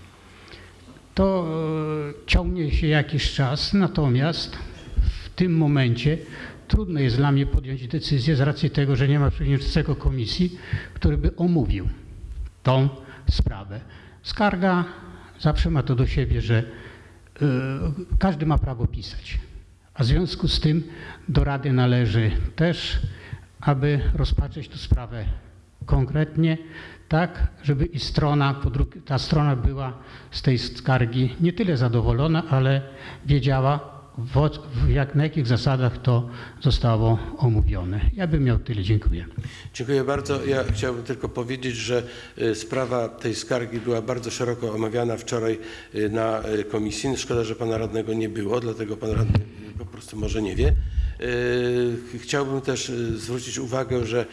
To e, ciągnie się jakiś czas, natomiast w tym momencie trudno jest dla mnie podjąć decyzję z racji tego, że nie ma przewodniczącego komisji, który by omówił tą sprawę. Skarga zawsze ma to do siebie, że każdy ma prawo pisać. A w związku z tym do Rady należy też, aby rozpatrzeć tę sprawę konkretnie, tak, żeby i strona, ta strona była z tej skargi nie tyle zadowolona, ale wiedziała, w, jak, na jakich zasadach to zostało omówione. Ja bym miał tyle. Dziękuję. Dziękuję bardzo. Ja chciałbym tylko powiedzieć, że y, sprawa tej skargi była bardzo szeroko omawiana wczoraj y, na y, komisji. Szkoda, że pana radnego nie było, dlatego pan radny po prostu może nie wie. Chciałbym też zwrócić uwagę, że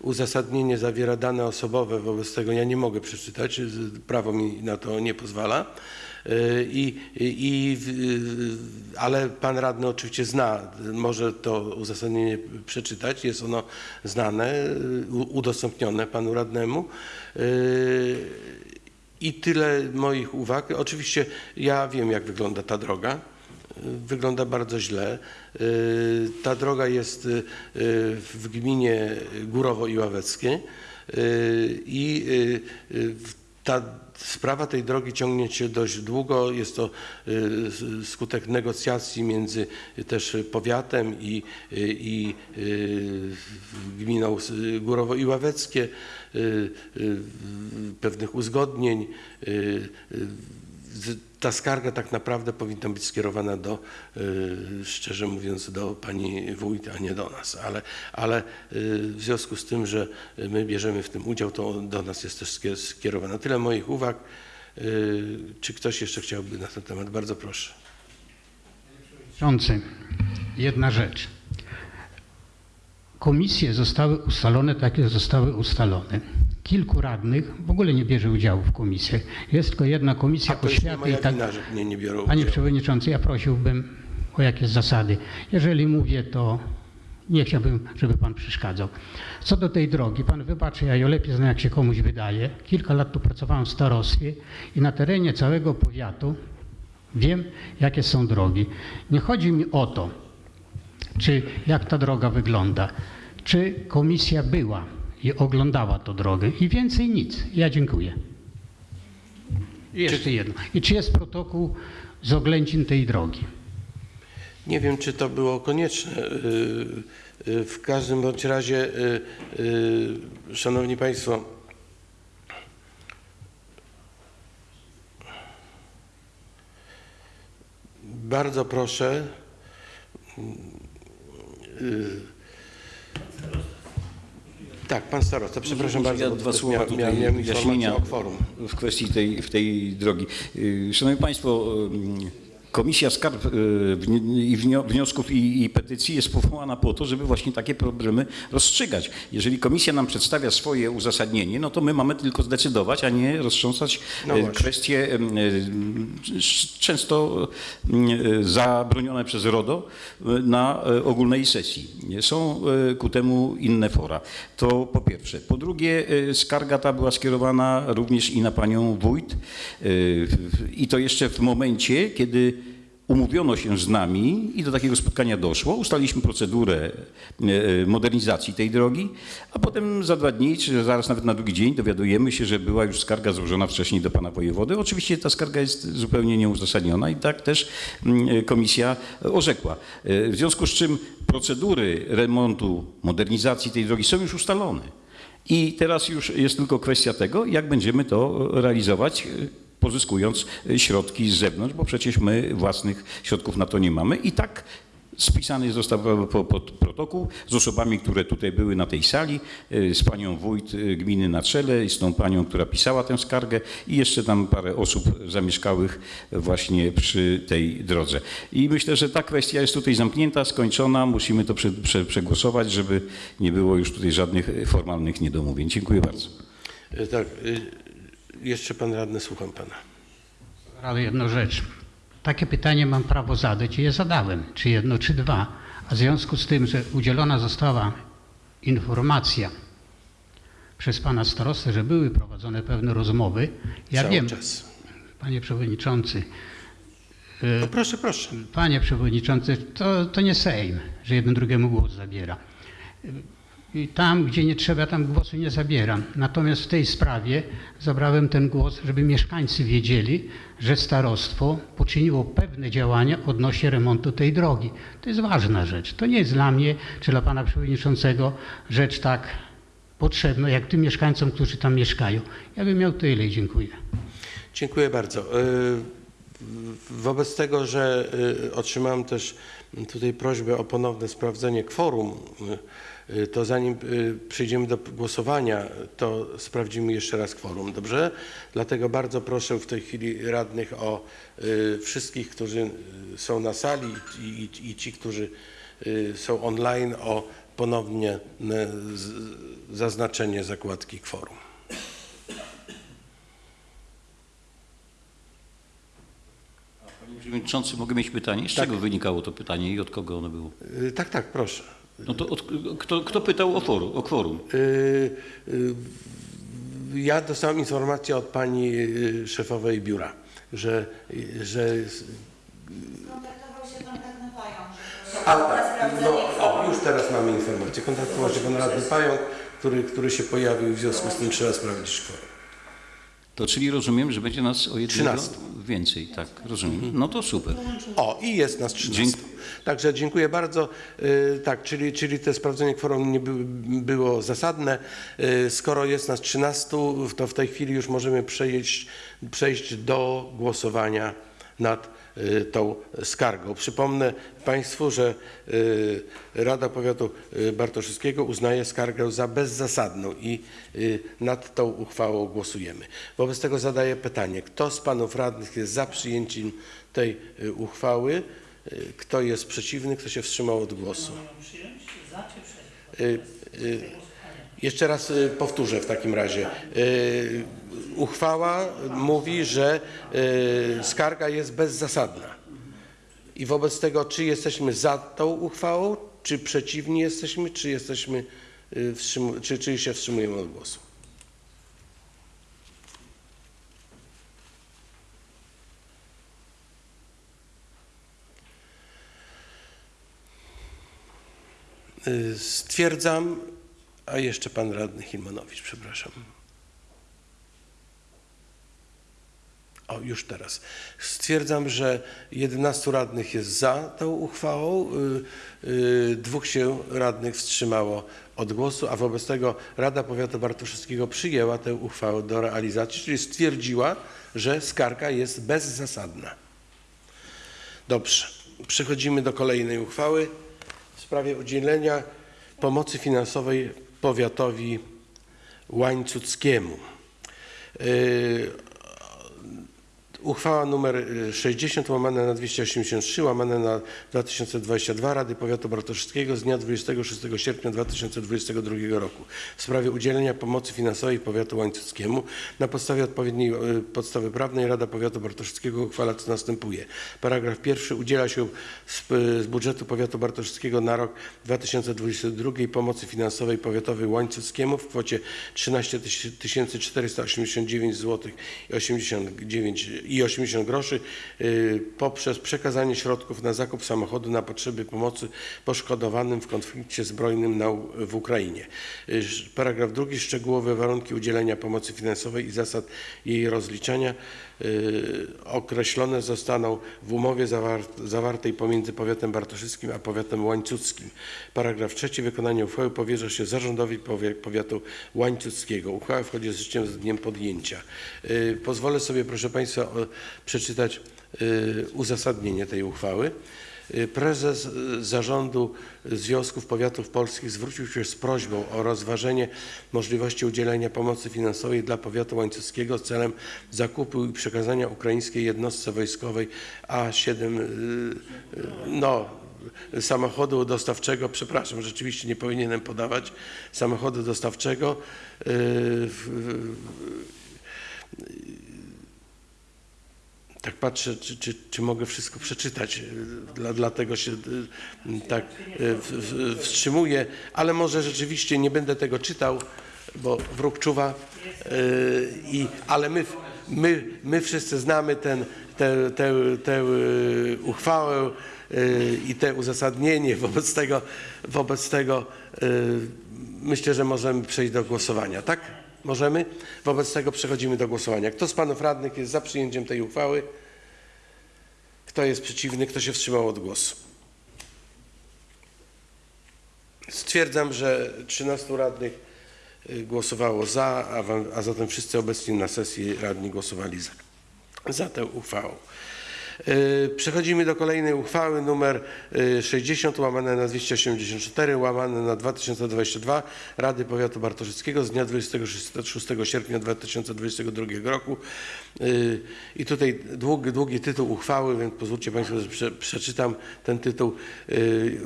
uzasadnienie zawiera dane osobowe, wobec tego ja nie mogę przeczytać, prawo mi na to nie pozwala. I, i, ale pan radny oczywiście zna, może to uzasadnienie przeczytać, jest ono znane, udostępnione panu radnemu. I tyle moich uwag. Oczywiście ja wiem, jak wygląda ta droga. Wygląda bardzo źle. Ta droga jest w gminie Górowo i Ławeckie i ta sprawa tej drogi ciągnie się dość długo. Jest to y, skutek negocjacji między też powiatem i, y, i y, gminą Górowo i Ławeckie, y, y, pewnych uzgodnień. Ta skarga tak naprawdę powinna być skierowana do, y, szczerze mówiąc, do pani wójt, a nie do nas. Ale, ale y, w związku z tym, że my bierzemy w tym udział, to do nas jest też skie- skierowana. Tyle moich uwag. Y, Czy ktoś jeszcze chciałby na ten temat? Bardzo proszę. Przewodniczący, jedna rzecz. Komisje zostały ustalone tak, jak zostały ustalone. Kilku radnych w ogóle nie bierze udziału w komisjach. Jest tylko jedna A komisja to nie oświaty moja i tak. wina, że nie, nie biorą Panie udziału. Przewodniczący, ja prosiłbym o jakieś zasady. Jeżeli mówię, to nie chciałbym, żeby Pan przeszkadzał. Co do tej drogi, Pan wybaczy, ja ją lepiej znam, jak się komuś wydaje. Kilka lat tu pracowałem w starostwie i na terenie całego powiatu wiem, jakie są drogi. Nie chodzi mi o to, czy jak ta droga wygląda, czy komisja była i oglądała tę drogę i więcej nic. Ja dziękuję. Jeszcze jedno. I czy jest protokół z oględzin tej drogi? Nie wiem, czy to było konieczne. Y, y, W każdym bądź razie, y, Szanowni Państwo, bardzo proszę. Tak, pan starosta, przepraszam bardzo. ja dwa słowa mia- tutaj miałem- w kwestii tej, w tej drogi. Y, Szanowni Państwo, Komisja Skarb y, i wnio- Wniosków i, i Petycji jest powołana po to, żeby właśnie takie problemy rozstrzygać. Jeżeli komisja nam przedstawia swoje uzasadnienie, no to my mamy tylko zdecydować, a nie roztrząsać No y, kwestie y, często zabronione przez RODO na ogólnej sesji. Są ku temu inne fora. To po pierwsze. Po drugie, skarga ta była skierowana również i na panią wójt i to jeszcze w momencie, kiedy umówiono się z nami i do takiego spotkania doszło. Ustaliliśmy procedurę e, modernizacji tej drogi, a potem za dwa dni, czy zaraz nawet na drugi dzień dowiadujemy się, że była już skarga złożona wcześniej do pana wojewody. Oczywiście ta skarga jest zupełnie nieuzasadniona i tak też mm, komisja orzekła. E, W związku z czym procedury remontu, modernizacji tej drogi są już ustalone. I teraz już jest tylko kwestia tego, jak będziemy to realizować, e, pozyskując e, środki z zewnątrz, bo przecież my własnych środków na to nie mamy. I tak spisany został po- pod protokół z osobami, które tutaj były na tej sali, e, z panią wójt e, gminy na czele i z tą panią, która pisała tę skargę i jeszcze tam parę osób zamieszkałych właśnie przy tej drodze. I myślę, że ta kwestia jest tutaj zamknięta, skończona. Musimy to prze, prze, przegłosować, żeby nie było już tutaj żadnych e, formalnych niedomówień. Dziękuję bardzo. Y, Tak, y, jeszcze pan radny, słucham pana. Ale jedną rzecz. Takie pytanie mam prawo zadać i je zadałem, czy jedno, czy dwa. A w związku z tym, że udzielona została informacja przez pana starostę, że były prowadzone pewne rozmowy, ja Cały wiem, czas. panie przewodniczący, No proszę, proszę. Panie Przewodniczący, to, to nie Sejm, że jeden drugiemu głos zabiera. I tam, gdzie nie trzeba, tam głosu nie zabieram. Natomiast w tej sprawie zabrałem ten głos, żeby mieszkańcy wiedzieli, że starostwo poczyniło pewne działania odnośnie remontu tej drogi. To jest ważna rzecz. To nie jest dla mnie czy dla Pana Przewodniczącego rzecz tak potrzebna, jak tym mieszkańcom, którzy tam mieszkają. Ja bym miał tyle i dziękuję. Dziękuję bardzo. Y, Wobec tego, że y, otrzymałem też tutaj prośbę o ponowne sprawdzenie kworum, y, to zanim y, przejdziemy do głosowania, to sprawdzimy jeszcze raz kworum, dobrze? Dlatego bardzo proszę w tej chwili radnych o y, wszystkich, którzy y, są na sali i, i, i ci, którzy y, są online, o ponownie y, zaznaczenie zakładki kworum. Panie Przewodniczący, mogę mieć pytanie? Z czego wynikało to pytanie i od kogo ono było? Y, Tak, tak, proszę. No to od, kto, kto pytał o, foru, o kworum? Y, y, Ja dostałem informację od pani y, szefowej biura, że, że Kontaktował się pan radny Pająk, że a, tak, no, o, już teraz mamy informację. Kontaktował się pan radny Pająk, który, który się pojawił w związku z tym trzeba sprawdzić kworum. To czyli rozumiem, że będzie nas o jednego 13. więcej, tak, rozumiem. No to super. O, i jest nas 13. Dzięki- Także dziękuję bardzo. Y, Tak, czyli, czyli to sprawdzenie kworum nie by, było zasadne. Y, Skoro jest nas 13, to w tej chwili już możemy przejść, przejść do głosowania nad tą skargą. Przypomnę Państwu, że y, Rada Powiatu y, Bartoszewskiego uznaje skargę za bezzasadną i y, nad tą uchwałą głosujemy. Wobec tego zadaję pytanie, kto z Panów Radnych jest za przyjęciem tej y, uchwały? Y, Kto jest przeciwny, kto się wstrzymał od głosu? Y, y, Jeszcze raz y, powtórzę w takim razie. Uchwała mówi, że y, skarga jest bezzasadna. I wobec tego, czy jesteśmy za tą uchwałą, czy przeciwni jesteśmy, czy jesteśmy, wstrzymu- czy, czy się wstrzymujemy od głosu. Y, Stwierdzam, a jeszcze pan radny Hilmanowicz, przepraszam. O, już teraz. Stwierdzam, że 11 radnych jest za tą uchwałą, y, y, dwóch się radnych wstrzymało od głosu, a wobec tego Rada Powiatu Bartoszewskiego przyjęła tę uchwałę do realizacji, czyli stwierdziła, że skarga jest bezzasadna. Dobrze. Przechodzimy do kolejnej uchwały w sprawie udzielenia pomocy finansowej powiatowi łańcuckiemu. Yy, Uchwała nr 60 łamane na 283 łamane na 2022 Rady Powiatu Bartoszewskiego z dnia 26 sierpnia 2022 roku w sprawie udzielenia pomocy finansowej powiatu łańcuckiemu. Na podstawie odpowiedniej e, podstawy prawnej Rada Powiatu Bartoszewskiego uchwala co następuje. Paragraf pierwszy udziela się z, z budżetu powiatu bartoszewskiego na rok 2022 pomocy finansowej powiatowej łańcuckiemu w kwocie 13 489 zł i 89 i 80 groszy y, poprzez przekazanie środków na zakup samochodu na potrzeby pomocy poszkodowanym w konflikcie zbrojnym na, w Ukrainie. Y, Paragraf drugi. Szczegółowe warunki udzielenia pomocy finansowej i zasad jej rozliczania określone zostaną w umowie zawar- zawartej pomiędzy powiatem bartoszewskim a powiatem łańcuckim. Paragraf trzeci. Wykonanie uchwały powierza się zarządowi powiatu łańcuckiego. Uchwała wchodzi z życiem z dniem podjęcia. Y, Pozwolę sobie, proszę Państwa, przeczytać y, uzasadnienie tej uchwały. Y, Prezes y, Zarządu Związków Powiatów Polskich zwrócił się z prośbą o rozważenie możliwości udzielenia pomocy finansowej dla powiatu łańcuckiego celem zakupu i przekazania ukraińskiej jednostce wojskowej A7 y, no, samochodu dostawczego, przepraszam, rzeczywiście nie powinienem podawać samochodu dostawczego. y, w- tak patrzę, czy, czy, czy mogę wszystko przeczytać, y, dla, dlatego się y, tak w- wstrzymuję, ale może rzeczywiście nie będę tego czytał, bo wróg czuwa, i, ale my, my, my wszyscy znamy ten, tę, tę, tę uchwałę i te uzasadnienie, wobec tego, wobec tego myślę, że możemy przejść do głosowania, tak? Możemy? Wobec tego przechodzimy do głosowania. Kto z panów radnych jest za przyjęciem tej uchwały? Kto jest przeciwny? Kto się wstrzymał od głosu? Stwierdzam, że 13 radnych y, głosowało za, a, wam- a zatem wszyscy obecni na sesji radni głosowali za, za tę uchwałą. Y, Przechodzimy do kolejnej uchwały numer y, 60 łamane na 284 łamane na 2022 Rady Powiatu Bartoszyckiego z dnia 26 sierpnia 2022 roku. Y, I tutaj długi, długi tytuł uchwały, więc pozwólcie Państwo, że prze, przeczytam ten tytuł. Y,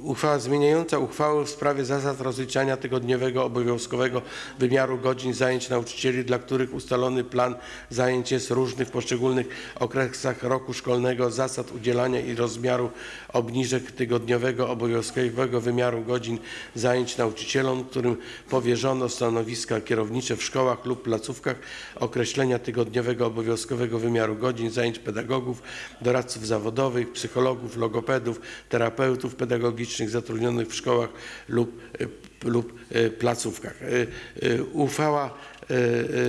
Uchwała zmieniająca uchwałę w sprawie zasad rozliczania tygodniowego obowiązkowego wymiaru godzin zajęć nauczycieli, dla których ustalony plan zajęć jest różny w poszczególnych okresach roku szkolnego, zasad udzielania i rozmiaru obniżek tygodniowego obowiązkowego wymiaru godzin zajęć nauczycielom, którym powierzono stanowiska kierownicze w szkołach lub placówkach, określenia tygodniowego obowiązkowego wymiaru godzin zajęć pedagogów, doradców zawodowych, psychologów, logopedów, terapeutów pedagogicznych zatrudnionych w szkołach lub, y, lub y, placówkach. Y, Uchwała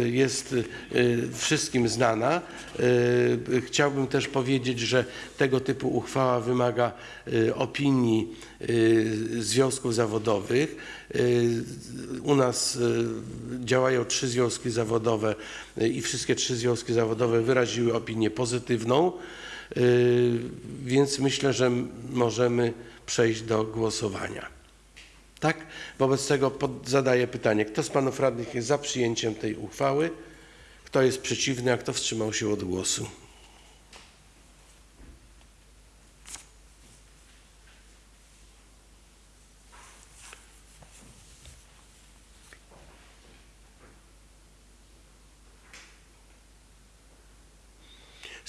jest y, wszystkim znana. Chciałbym też powiedzieć, że tego typu uchwała wymaga opinii związków zawodowych. U nas działają trzy związki zawodowe i wszystkie trzy związki zawodowe wyraziły opinię pozytywną, więc myślę, że możemy przejść do głosowania. Tak? Wobec tego pod, zadaję pytanie, kto z panów radnych jest za przyjęciem tej uchwały? Kto jest przeciwny, a kto wstrzymał się od głosu?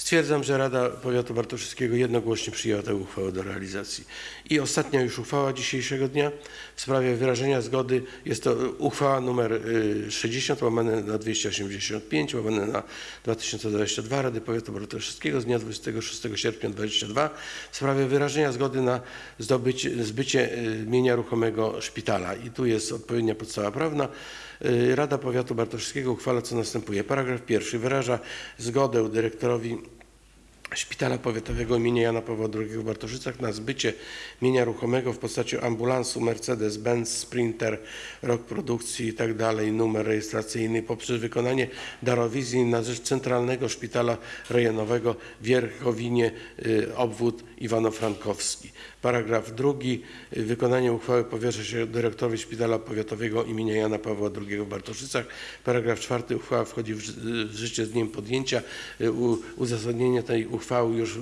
Stwierdzam, że Rada Powiatu Bartoszewskiego jednogłośnie przyjęła tę uchwałę do realizacji. I ostatnia już uchwała dzisiejszego dnia w sprawie wyrażenia zgody. Jest to uchwała numer y, 60 łamane na 285 łamane na 2022 Rady Powiatu Bartoszewskiego z dnia 26 sierpnia 2022 w sprawie wyrażenia zgody na zdobycie, zbycie y, mienia ruchomego szpitala. I tu jest odpowiednia podstawa prawna. Y, Rada Powiatu Bartoszewskiego uchwala co następuje. Paragraf pierwszy wyraża zgodę dyrektorowi Szpitala Powiatowego im. Jana Pawła II w Bartoszycach na zbycie mienia ruchomego w postaci ambulansu Mercedes-Benz Sprinter, rok produkcji i tak numer rejestracyjny poprzez wykonanie darowizji na rzecz Centralnego Szpitala Rejonowego w Wierchowinie, y, obwód Iwano-Frankowski. Paragraf drugi. Wykonanie uchwały powierza się dyrektorowi Szpitala Powiatowego im. Jana Pawła II w Bartoszycach. Paragraf czwarty. Uchwała wchodzi w, ży- w życie z dniem podjęcia. Y, uzasadnienie tej uchwały już y,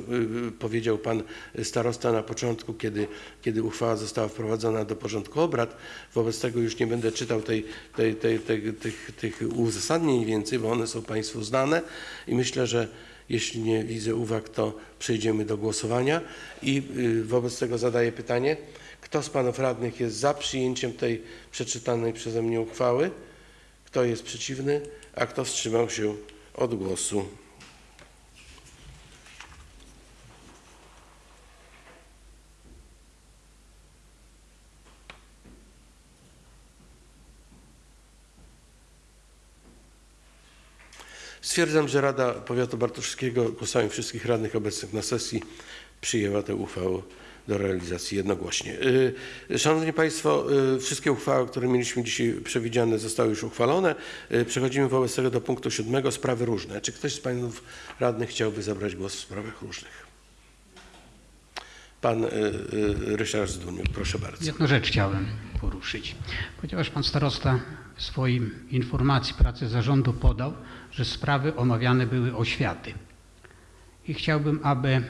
y, powiedział pan starosta na początku, kiedy, kiedy uchwała została wprowadzona do porządku obrad. Wobec tego już nie będę czytał tej, tej, tej, tej, tych, tych uzasadnień więcej, bo one są państwu znane i myślę, że jeśli nie widzę uwag, to przejdziemy do głosowania i y, wobec tego zadaję pytanie, kto z panów radnych jest za przyjęciem tej przeczytanej przeze mnie uchwały? Kto jest przeciwny, a kto wstrzymał się od głosu? Stwierdzam, że Rada Powiatu Bartoszewskiego głosami wszystkich radnych obecnych na sesji przyjęła tę uchwałę do realizacji jednogłośnie. Y, Szanowni Państwo, y, wszystkie uchwały, które mieliśmy dzisiaj przewidziane zostały już uchwalone. Y, Przechodzimy wobec tego do punktu siódmego, sprawy różne. Czy ktoś z Panów Radnych chciałby zabrać głos w sprawach różnych? Pan Ryszard Zduniuk, proszę bardzo. Jedną rzecz chciałem poruszyć. Ponieważ pan starosta w swoim informacji pracy zarządu podał, że sprawy omawiane były oświaty. I chciałbym, aby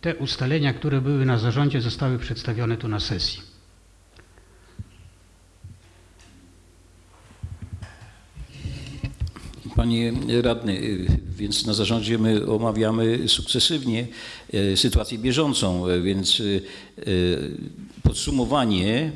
te ustalenia, które były na zarządzie, zostały przedstawione tu na sesji. Panie radny, więc na zarządzie my omawiamy sukcesywnie y, sytuację bieżącą, y, więc y, podsumowanie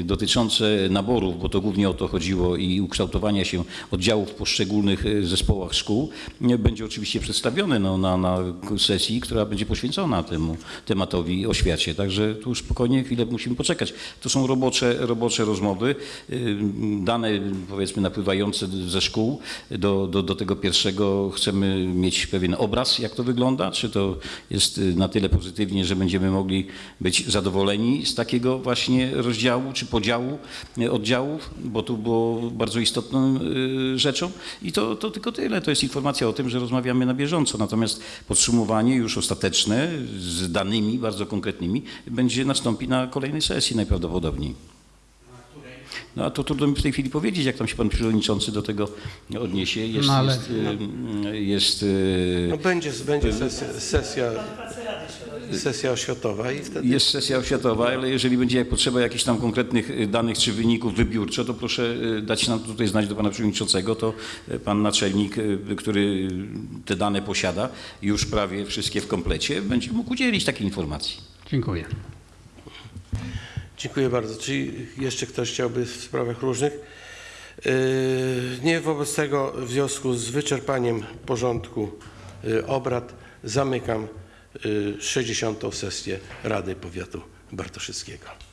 y, dotyczące naborów, bo to głównie o to chodziło i ukształtowania się oddziałów w poszczególnych y, zespołach szkół będzie oczywiście przedstawione no, na, na sesji, która będzie poświęcona temu tematowi oświacie. Także tu spokojnie chwilę musimy poczekać. To są robocze, robocze rozmowy, y, dane powiedzmy napływające ze szkół do, do, do tego pierwszego chcemy mieć pewien obraz, jak to wygląda, czy to jest y, na tyle pozytywnie, że będziemy mogli być zadowoleni z takiego właśnie rozdziału czy podziału y, oddziałów, bo tu było bardzo istotną y, rzeczą i to, to tylko tyle. To jest informacja o tym, że rozmawiamy na bieżąco, natomiast podsumowanie już ostateczne z danymi bardzo konkretnymi będzie nastąpi na kolejnej sesji najprawdopodobniej. No a to trudno mi w tej chwili powiedzieć, jak tam się pan przewodniczący do tego odniesie. Jest, No, ale- jest, y, jest y, No będzie, będzie sesja, sesja, sesja oświatowa i wtedy Jest sesja oświatowa, ale jeżeli będzie jak potrzeba jakichś tam konkretnych y, danych czy wyników wybiórczo, to proszę y, dać nam tutaj znać do pana przewodniczącego, to y, pan naczelnik, y, który te dane posiada, już prawie wszystkie w komplecie, będzie mógł udzielić takiej informacji. Dziękuję. Dziękuję bardzo. Czy jeszcze ktoś chciałby w sprawach różnych? Yy, Nie wobec tego w związku z wyczerpaniem porządku yy, obrad zamykam yy, 60. sesję Rady Powiatu Bartoszyckiego.